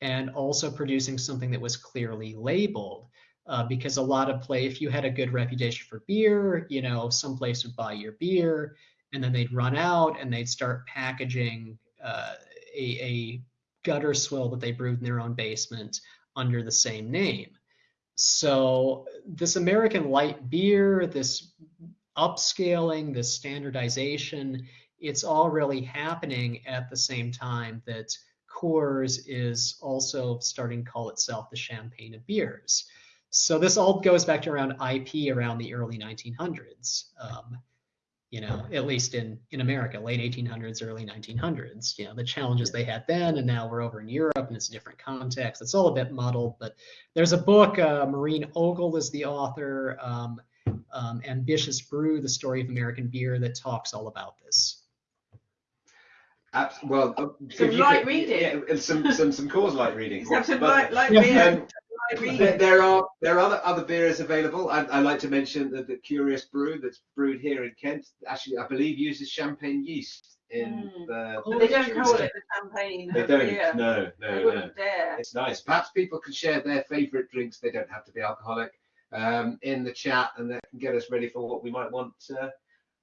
C: and also producing something that was clearly labeled. Uh, because a lot of play, if you had a good reputation for beer, you know, some place would buy your beer and then they'd run out and they'd start packaging uh, a, a gutter swill that they brewed in their own basement under the same name. So this American light beer, this upscaling, this standardization, it's all really happening at the same time that Coors is also starting to call itself the champagne of beers. So this all goes back to around IP around the early 1900s. Um, you know, at least in in America, late 1800s, early 1900s. You know, the challenges they had then, and now we're over in Europe, and it's a different context. It's all a bit muddled, but there's a book. Uh, Maureen Ogle is the author. Um, um, Ambitious Brew: The Story of American Beer that talks all about this.
A: Abs- well, uh,
B: Some
A: if you
B: light
A: could-
B: reading.
A: Yeah, some some some cause light reading.
B: Have some
A: But,
B: light, light
C: Yeah.
B: beer,
A: um,
B: light reading.
A: There, there are there are other, other beers available. I, I like to mention that the Curious Brew that's brewed here in Kent actually I believe uses champagne yeast in
B: Mm.
A: the.
B: But they don't call it the champagne.
A: They
B: of
A: don't.
B: beer.
A: No,
B: They
A: no, no.
B: wouldn't dare.
A: It's nice. Perhaps people can share their favourite drinks. They don't have to be alcoholic um, in the chat, and that can get us ready for what we might want uh,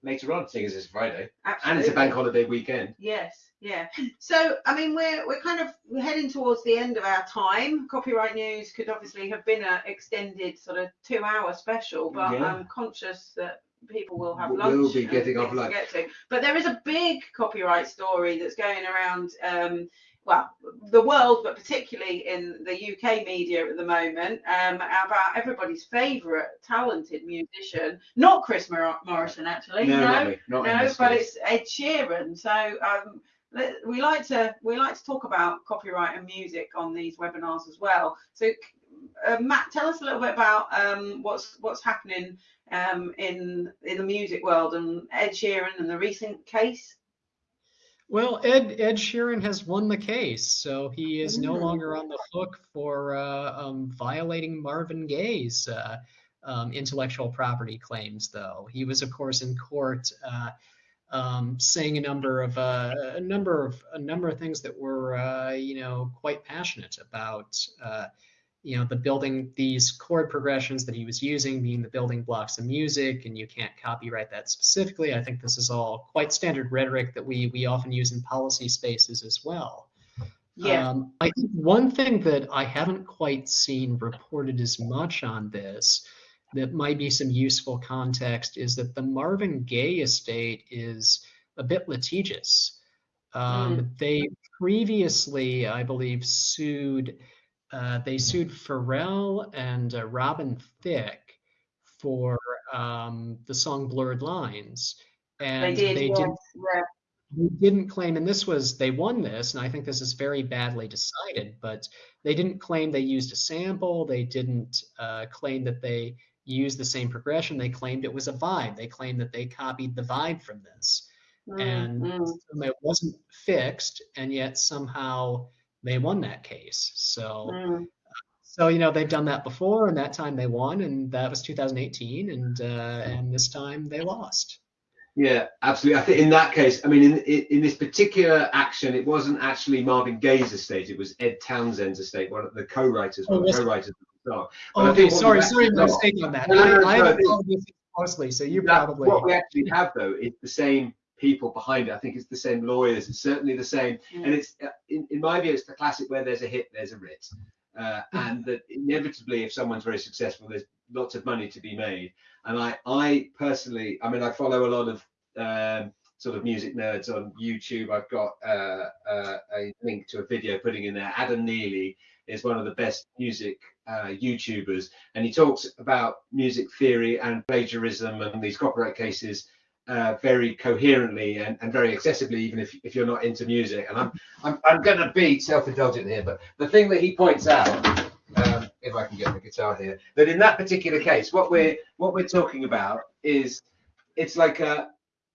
A: later on, seeing as it's Friday and it's a bank holiday weekend.
B: Yes, yeah. So, I mean, we're we're kind of we're heading towards the end of our time. Copyright news could obviously have been an extended sort of two-hour special, but
A: Yeah.
B: I'm conscious that people will have lunch.
A: We'll
B: be
A: getting off
B: things to
A: lunch.
B: get to. But there is a big copyright story that's going around. Um, well, the world, but particularly in the UK media at the moment, um, about everybody's favourite talented musician, not Chris Mor- Morrison, actually.
A: No,
B: no,
A: not
B: no but
A: case.
B: it's Ed Sheeran. So um, we like to we like to talk about copyright and music on these webinars as well. So, uh, Matt, tell us a little bit about um, what's what's happening um, in in the music world and Ed Sheeran and the recent case.
C: Well, Ed Ed Sheeran has won the case, so he is no longer on the hook for uh, um, violating Marvin Gaye's uh, um, intellectual property claims. Though he was, of course, in court uh, um, saying a number of uh, a number of a number of things that were, uh, you know, quite passionate about uh, you know the building these chord progressions that he was using being the building blocks of music and you can't copyright that specifically. I think this is all quite standard rhetoric that we we often use in policy spaces as well.
B: Yeah.
C: Um, i think one thing that i haven't quite seen reported as much on this that might be some useful context is that the marvin gaye estate is a bit litigious. Um,
B: Mm.
C: they previously i believe sued uh, they sued Pharrell and uh, Robin Thicke for um, the song Blurred Lines. And
B: they did
C: they
B: yes,
C: didn't,
B: yeah.
C: they didn't claim, and this was, they won this, and I think this is very badly decided, but they didn't claim they used a sample. They didn't uh, claim that they used the same progression. They claimed it was a vibe. They claimed that they copied the vibe from this.
B: Mm,
C: And
B: mm,
C: it wasn't fixed, and yet somehow they won that case. So.
B: mm.
C: So you know they've done that before, and that time they won, and that was 2018, and uh, and this time they lost.
A: Yeah, absolutely. I think in that case, I mean, in in, in this particular action, it wasn't actually Marvin Gaye's estate; it was Ed Townsend's estate, one of the co-writers, one
C: Oh,
A: of the co-writers of the song. But
C: Okay, sorry, sorry,
A: actually
C: my
A: got-
C: mistake on that.
A: No, no, no,
C: I, I
A: no,
C: haven't
A: this-
C: followed this closely, so you
A: That-
C: probably.
A: what we actually have though is the same people behind it. I think it's the same lawyers. It's certainly the same,
B: Mm.
A: and it's uh, in, in my view, it's the classic where there's a hit, there's a writ, uh, and that inevitably, if someone's very successful, there's lots of money to be made. And I, I personally, I mean, I follow a lot of um, sort of music nerds on YouTube. I've got uh, uh, a link to a video putting in there. Adam Neely is one of the best music uh, YouTubers, and he talks about music theory and plagiarism and these copyright cases uh, very coherently and, and very accessibly, even if, if you're not into music. And I'm I'm, I'm going to be self-indulgent here, but the thing that he points out, um, if I can get the guitar here, that in that particular case, what we're what we're talking about is it's like a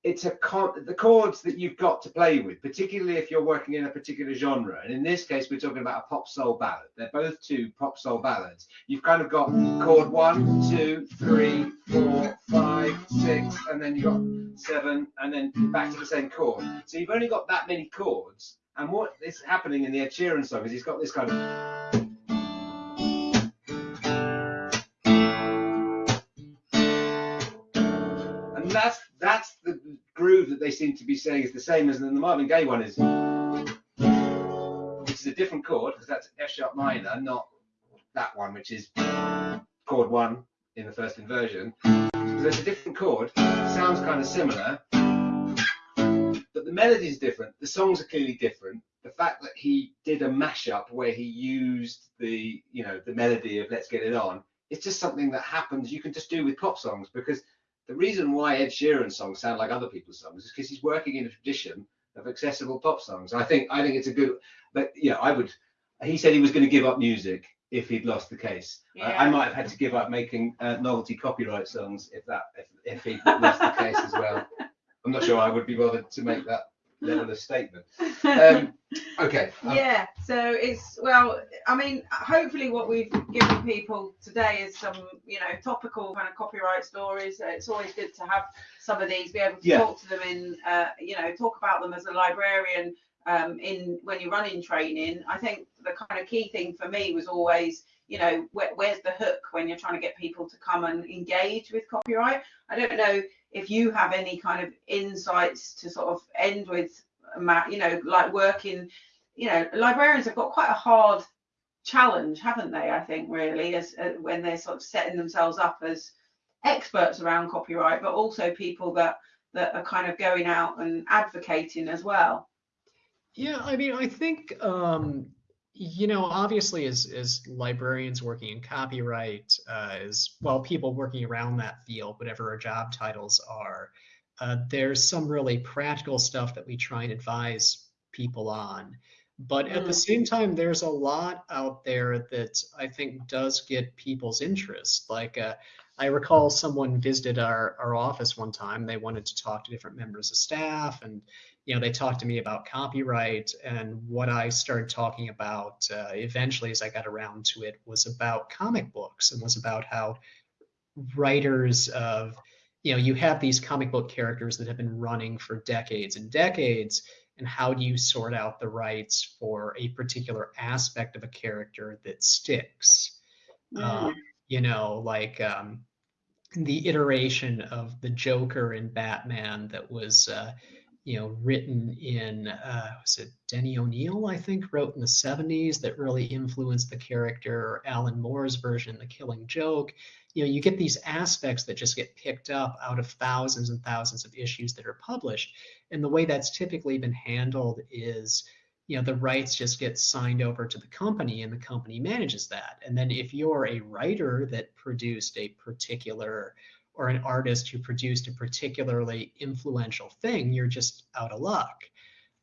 A: it's a con- the chords that you've got to play with, particularly if you're working in a particular genre. And in this case, we're talking about a pop soul ballad. They're both two pop soul ballads. You've kind of got chord one, two, three, four, five, six, and then you've got seven, and then back to the same chord. So you've only got that many chords. And what is happening in the Ed Sheeran song is he's got this kind of that's the groove that they seem to be saying is the same as the Marvin Gaye one is, which is a different chord because that's F sharp minor, not that one, which is chord one in the first inversion. So there's a different chord, sounds kind of similar, but the melody is different. The songs are clearly different. The fact that he did a mashup where he used the you know the melody of Let's Get It On, it's just something that happens. You can just do with pop songs because the reason why Ed Sheeran songs sound like other people's songs is because he's working in a tradition of accessible pop songs. I think I think it's a good, but yeah, I would. He said he was going to give up music if he'd lost the case. I, I might have had to give up making uh, novelty copyright songs if that if, if he lost the case as well. I'm not sure I would be bothered to make that level of statement. Um, okay. um,
B: yeah so it's well i mean hopefully what we've given people today is some you know topical kind of copyright stories Uh, it's always good to have some of these be able to
A: Yeah.
B: talk to them in uh, you know talk about them as a librarian um, in when you're running training i think the kind of key thing for me was always you know where, where's the hook when you're trying to get people to come and engage with copyright i don't know if you have any kind of insights to sort of end with Matt, you know, like working, you know, librarians have got quite a hard challenge, haven't they? I think really, as uh, when they're sort of setting themselves up as experts around copyright, but also people that that are kind of going out and advocating as well.
C: Yeah, I mean, I think um, you know, obviously, as as librarians working in copyright, uh, as well, people working around that field, whatever our job titles are, uh, there's some really practical stuff that we try and advise people on. But at the
B: Mm.
C: same time, there's a lot out there that I think does get people's interest. Like, uh, I recall someone visited our, our office one time. They wanted to talk to different members of staff, and you know, they talked to me about copyright. And what I started talking about uh, eventually, as I got around to it, was about comic books and was about how writers of you know you have these comic book characters that have been running for decades and decades and how do you sort out the rights for a particular aspect of a character that sticks um, you know like um, the iteration of the joker in batman that was uh, you know written in uh, was it denny o'neil i think wrote in the 70s that really influenced the character alan moore's version the killing joke. You know you get these aspects that just get picked up out of thousands and thousands of issues that are published. And the way that's typically been handled is you know the rights just get signed over to the company and the company manages that. And then if you're a writer that produced a particular or an artist who produced a particularly influential thing you're just out of luck.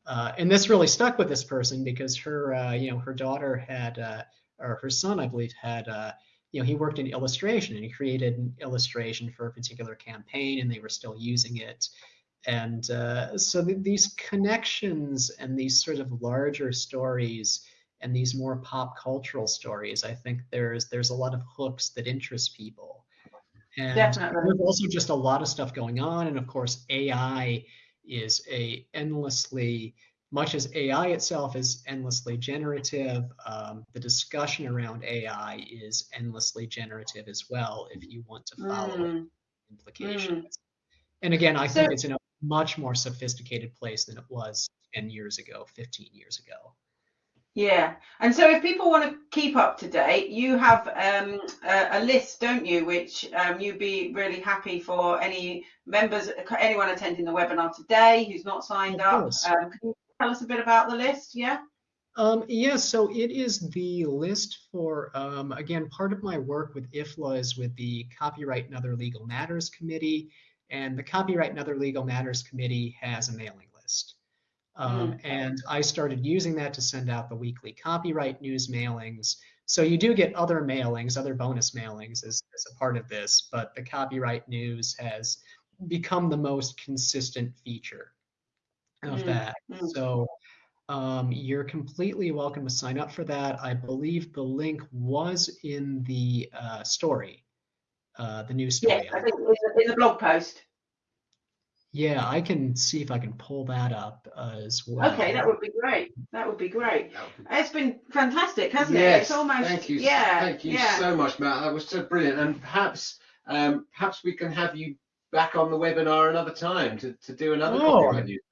C: Uh, and this really stuck with this person because her uh, you know her daughter had uh, or her son i believe had uh, you know he worked in illustration and he created an illustration for a particular campaign and they were still using it. And uh, so th- these connections and these sort of larger stories and these more pop cultural stories i think there's there's a lot of hooks that interest people and
B: Definitely.
C: there's also just a lot of stuff going on and of course ai is a endlessly much as ai itself is endlessly generative um, the discussion around ai is endlessly generative as well if you want to follow
B: Mm.
C: implications and again i think it's in a much more sophisticated place than it was 10 years ago 15 years ago
B: Yeah, and so if people want to keep up to date, you have um, a, a list, don't you? Which um, you'd be really happy for any members, anyone attending the webinar today who's not signed up. Um, can you tell us a bit about the list? Yeah.
C: Um, yes, so it is the list for, um, again, part of my work with IFLA is with the Copyright and Other Legal Matters Committee, and the Copyright and Other Legal Matters Committee has a mailing list. Um, And I started using that to send out the weekly copyright news mailings. So you do get other mailings, other bonus mailings as, as a part of this, but the copyright news has become the most consistent feature of
B: Mm,
C: that.
B: mm.
C: So um, you're completely welcome to sign up for that. I believe the link was in the uh, story, uh, the news
B: Yes,
C: story.
B: I think it's a blog post.
C: Yeah, I can see if I can pull that up uh, as well.
B: Okay, that would be great. That would be great.
A: Would be-
B: It's been fantastic, hasn't it?
A: Yes,
B: It's almost
A: thank you.
B: Yeah,
A: thank you
B: yeah.
A: so much, Matt. That was so brilliant. And perhaps, um, perhaps we can have you back on the webinar another time to, to do another
C: Oh,
A: copyright news.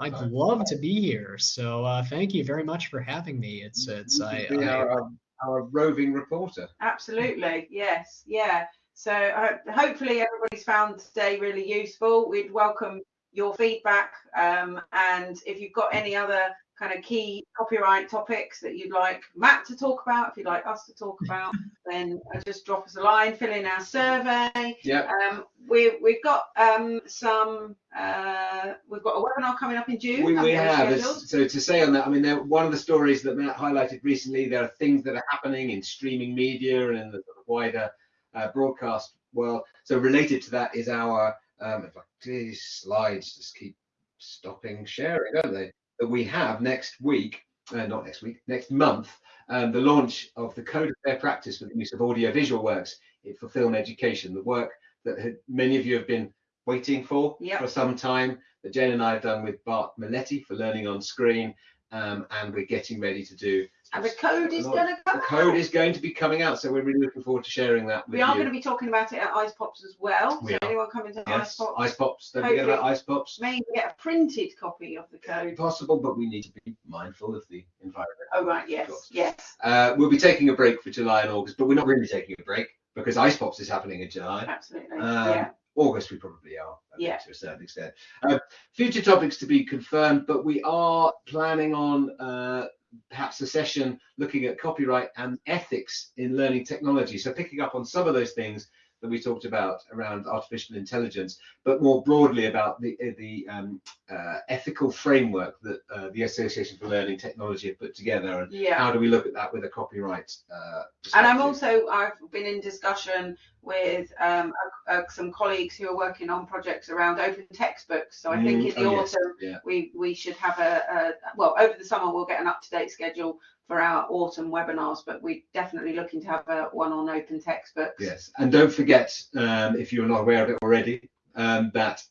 C: I'd love to be here. So uh, thank you very much for having me. It's it's
A: You
C: I,
A: could be
C: I
A: our, our, our roving reporter.
B: Absolutely, yes, yeah. So uh, hopefully everybody's found today really useful. We'd welcome your feedback, um, and if you've got any other kind of key copyright topics that you'd like Matt to talk about, if you'd like us to talk about, then uh, just drop us a line, fill in our survey.
A: Yeah.
B: Um, we, we've got um, some, uh, we've got a webinar coming up in June.
A: We, we have. So to say on that, I mean, there, one of the stories that Matt highlighted recently, there are things that are happening in streaming media and in the wider uh, broadcast world. So related to that is our, um, if I, these slides just keep stopping sharing, don't they? That we have next week, uh, not next week, next month, um, the launch of the Code of Fair Practice for the use of audiovisual works for film education, the work that had, many of you have been waiting for
B: Yep.
A: for some time that Jane and I have done with Bart Meletti for learning on screen, um, and we're getting ready to do.
B: And the code is going to come
A: The code
B: out.
A: is going to be coming out, so we're really looking forward to sharing that with
B: We are
A: you.
B: going to be talking about it at IcePops as well.
A: We
B: so
A: are.
B: anyone coming to Ice
A: yes,
B: Pops
A: IcePops. Don't forget about IcePops.
B: may get a printed copy of the code.
A: Possible, but we need to be mindful of the environment.
B: Oh right, yes, yes,
A: Uh, we'll be taking a break for July and August, but we're not really taking a break because IcePops is happening in July.
B: absolutely.
A: Um,
B: yeah,
A: August, we probably are,
B: Yeah.
A: to a certain extent. Uh, future topics to be confirmed, but we are planning on uh, perhaps a session looking at copyright and ethics in learning technology. So picking up on some of those things that we talked about around artificial intelligence, but more broadly about the the um, uh, ethical framework that uh, the Association for Learning Technology have put together, and
B: Yeah.
A: how do we look at that with a copyright? Uh,
B: And I'm also, I've been in discussion with um, uh, some colleagues who are working on projects around open textbooks. So I think
A: Mm,
B: in the
A: oh, yes,
B: autumn,
A: yeah.
B: we, we should have a, a, well, over the summer, we'll get an up-to-date schedule for our autumn webinars, but we're definitely looking to have a one on open textbooks.
A: Yes, and don't forget, um, if you're not aware of it already, um, that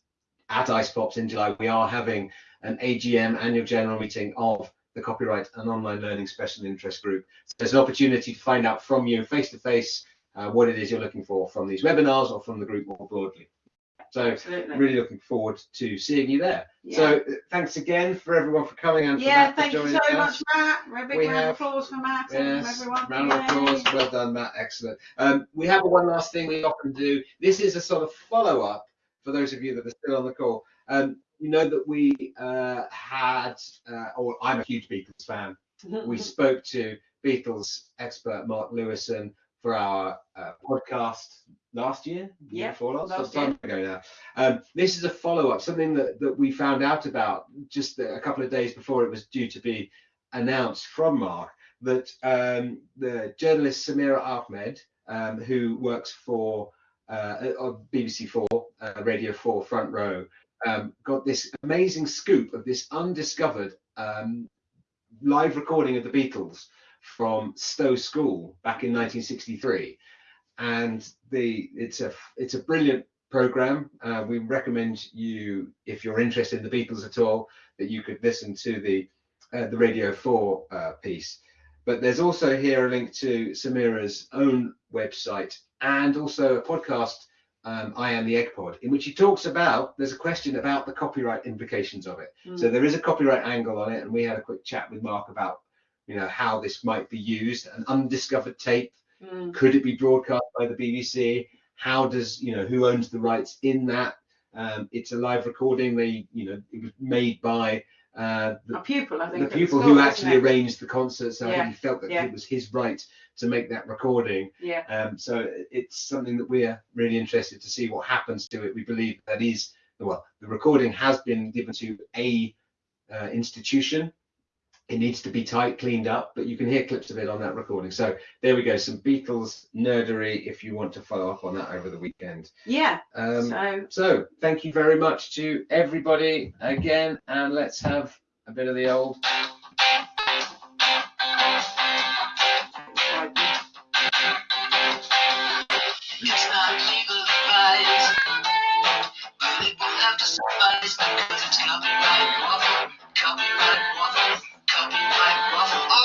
A: at IcePops in July we are having an AGM annual general meeting of the Copyright and Online Learning Special Interest Group. So there's an opportunity to find out from you face to face what it is you're looking for from these webinars or from the group more broadly. So
B: Absolutely.
A: really looking forward to seeing you there.
B: Yeah.
A: So uh, thanks again for everyone for coming and for
B: yeah, thank you so
A: us.
B: much, Matt. A big
A: We
B: round of applause for Matt and
A: Yes,
B: everyone.
A: round of applause. Well done, Matt. Excellent. Um, we have one last thing we often do. This is a sort of follow up for those of you that are still on the call. Um, you know that we uh, had, uh, or I'm a huge Beatles fan. We spoke to Beatles expert Mark Lewisohn for our uh, podcast last year,
B: Yeah,
A: before last,
B: last
A: some time ago now. Um, this is a follow up, something that, that we found out about just a couple of days before it was due to be announced from Mark that um, the journalist Samira Ahmed, um, who works for uh, on BBC Four, uh, Radio Four Front Row, um, got this amazing scoop of this undiscovered um, live recording of the Beatles from Stowe School back in 1963, and the it's a it's a brilliant program. Uh, we recommend you if you're interested in the Beatles at all that you could listen to the uh, the Radio 4 uh, piece. But there's also here a link to Samira's own website and also a podcast, um, I Am the Egg Pod, in which he talks about, there's a question about the copyright implications of it.
B: Mm.
A: So there is a copyright angle on it, and we had a quick chat with Mark about, you know, how this might be used. An undiscovered tape,
B: Mm.
A: could it be broadcast by the BBC? How does, you know, who owns the rights in that? Um, it's a live recording. They, you know, it was made by uh, the
B: A pupil, I think.
A: the pupil who actually arranged the concert, so
B: Yeah,
A: he felt that
B: yeah.
A: it was his right to make that recording.
B: Yeah.
A: Um, so it's something that we're really interested to see what happens to it. We believe that is well, the recording has been given to a uh, institution. It needs to be tight, cleaned up, but you can hear clips of it on that recording. So there we go, some Beatles nerdery if you want to follow up on that over the weekend.
B: Yeah.
A: Um,
B: so
A: so thank you very much to everybody again, and let's have a bit of the old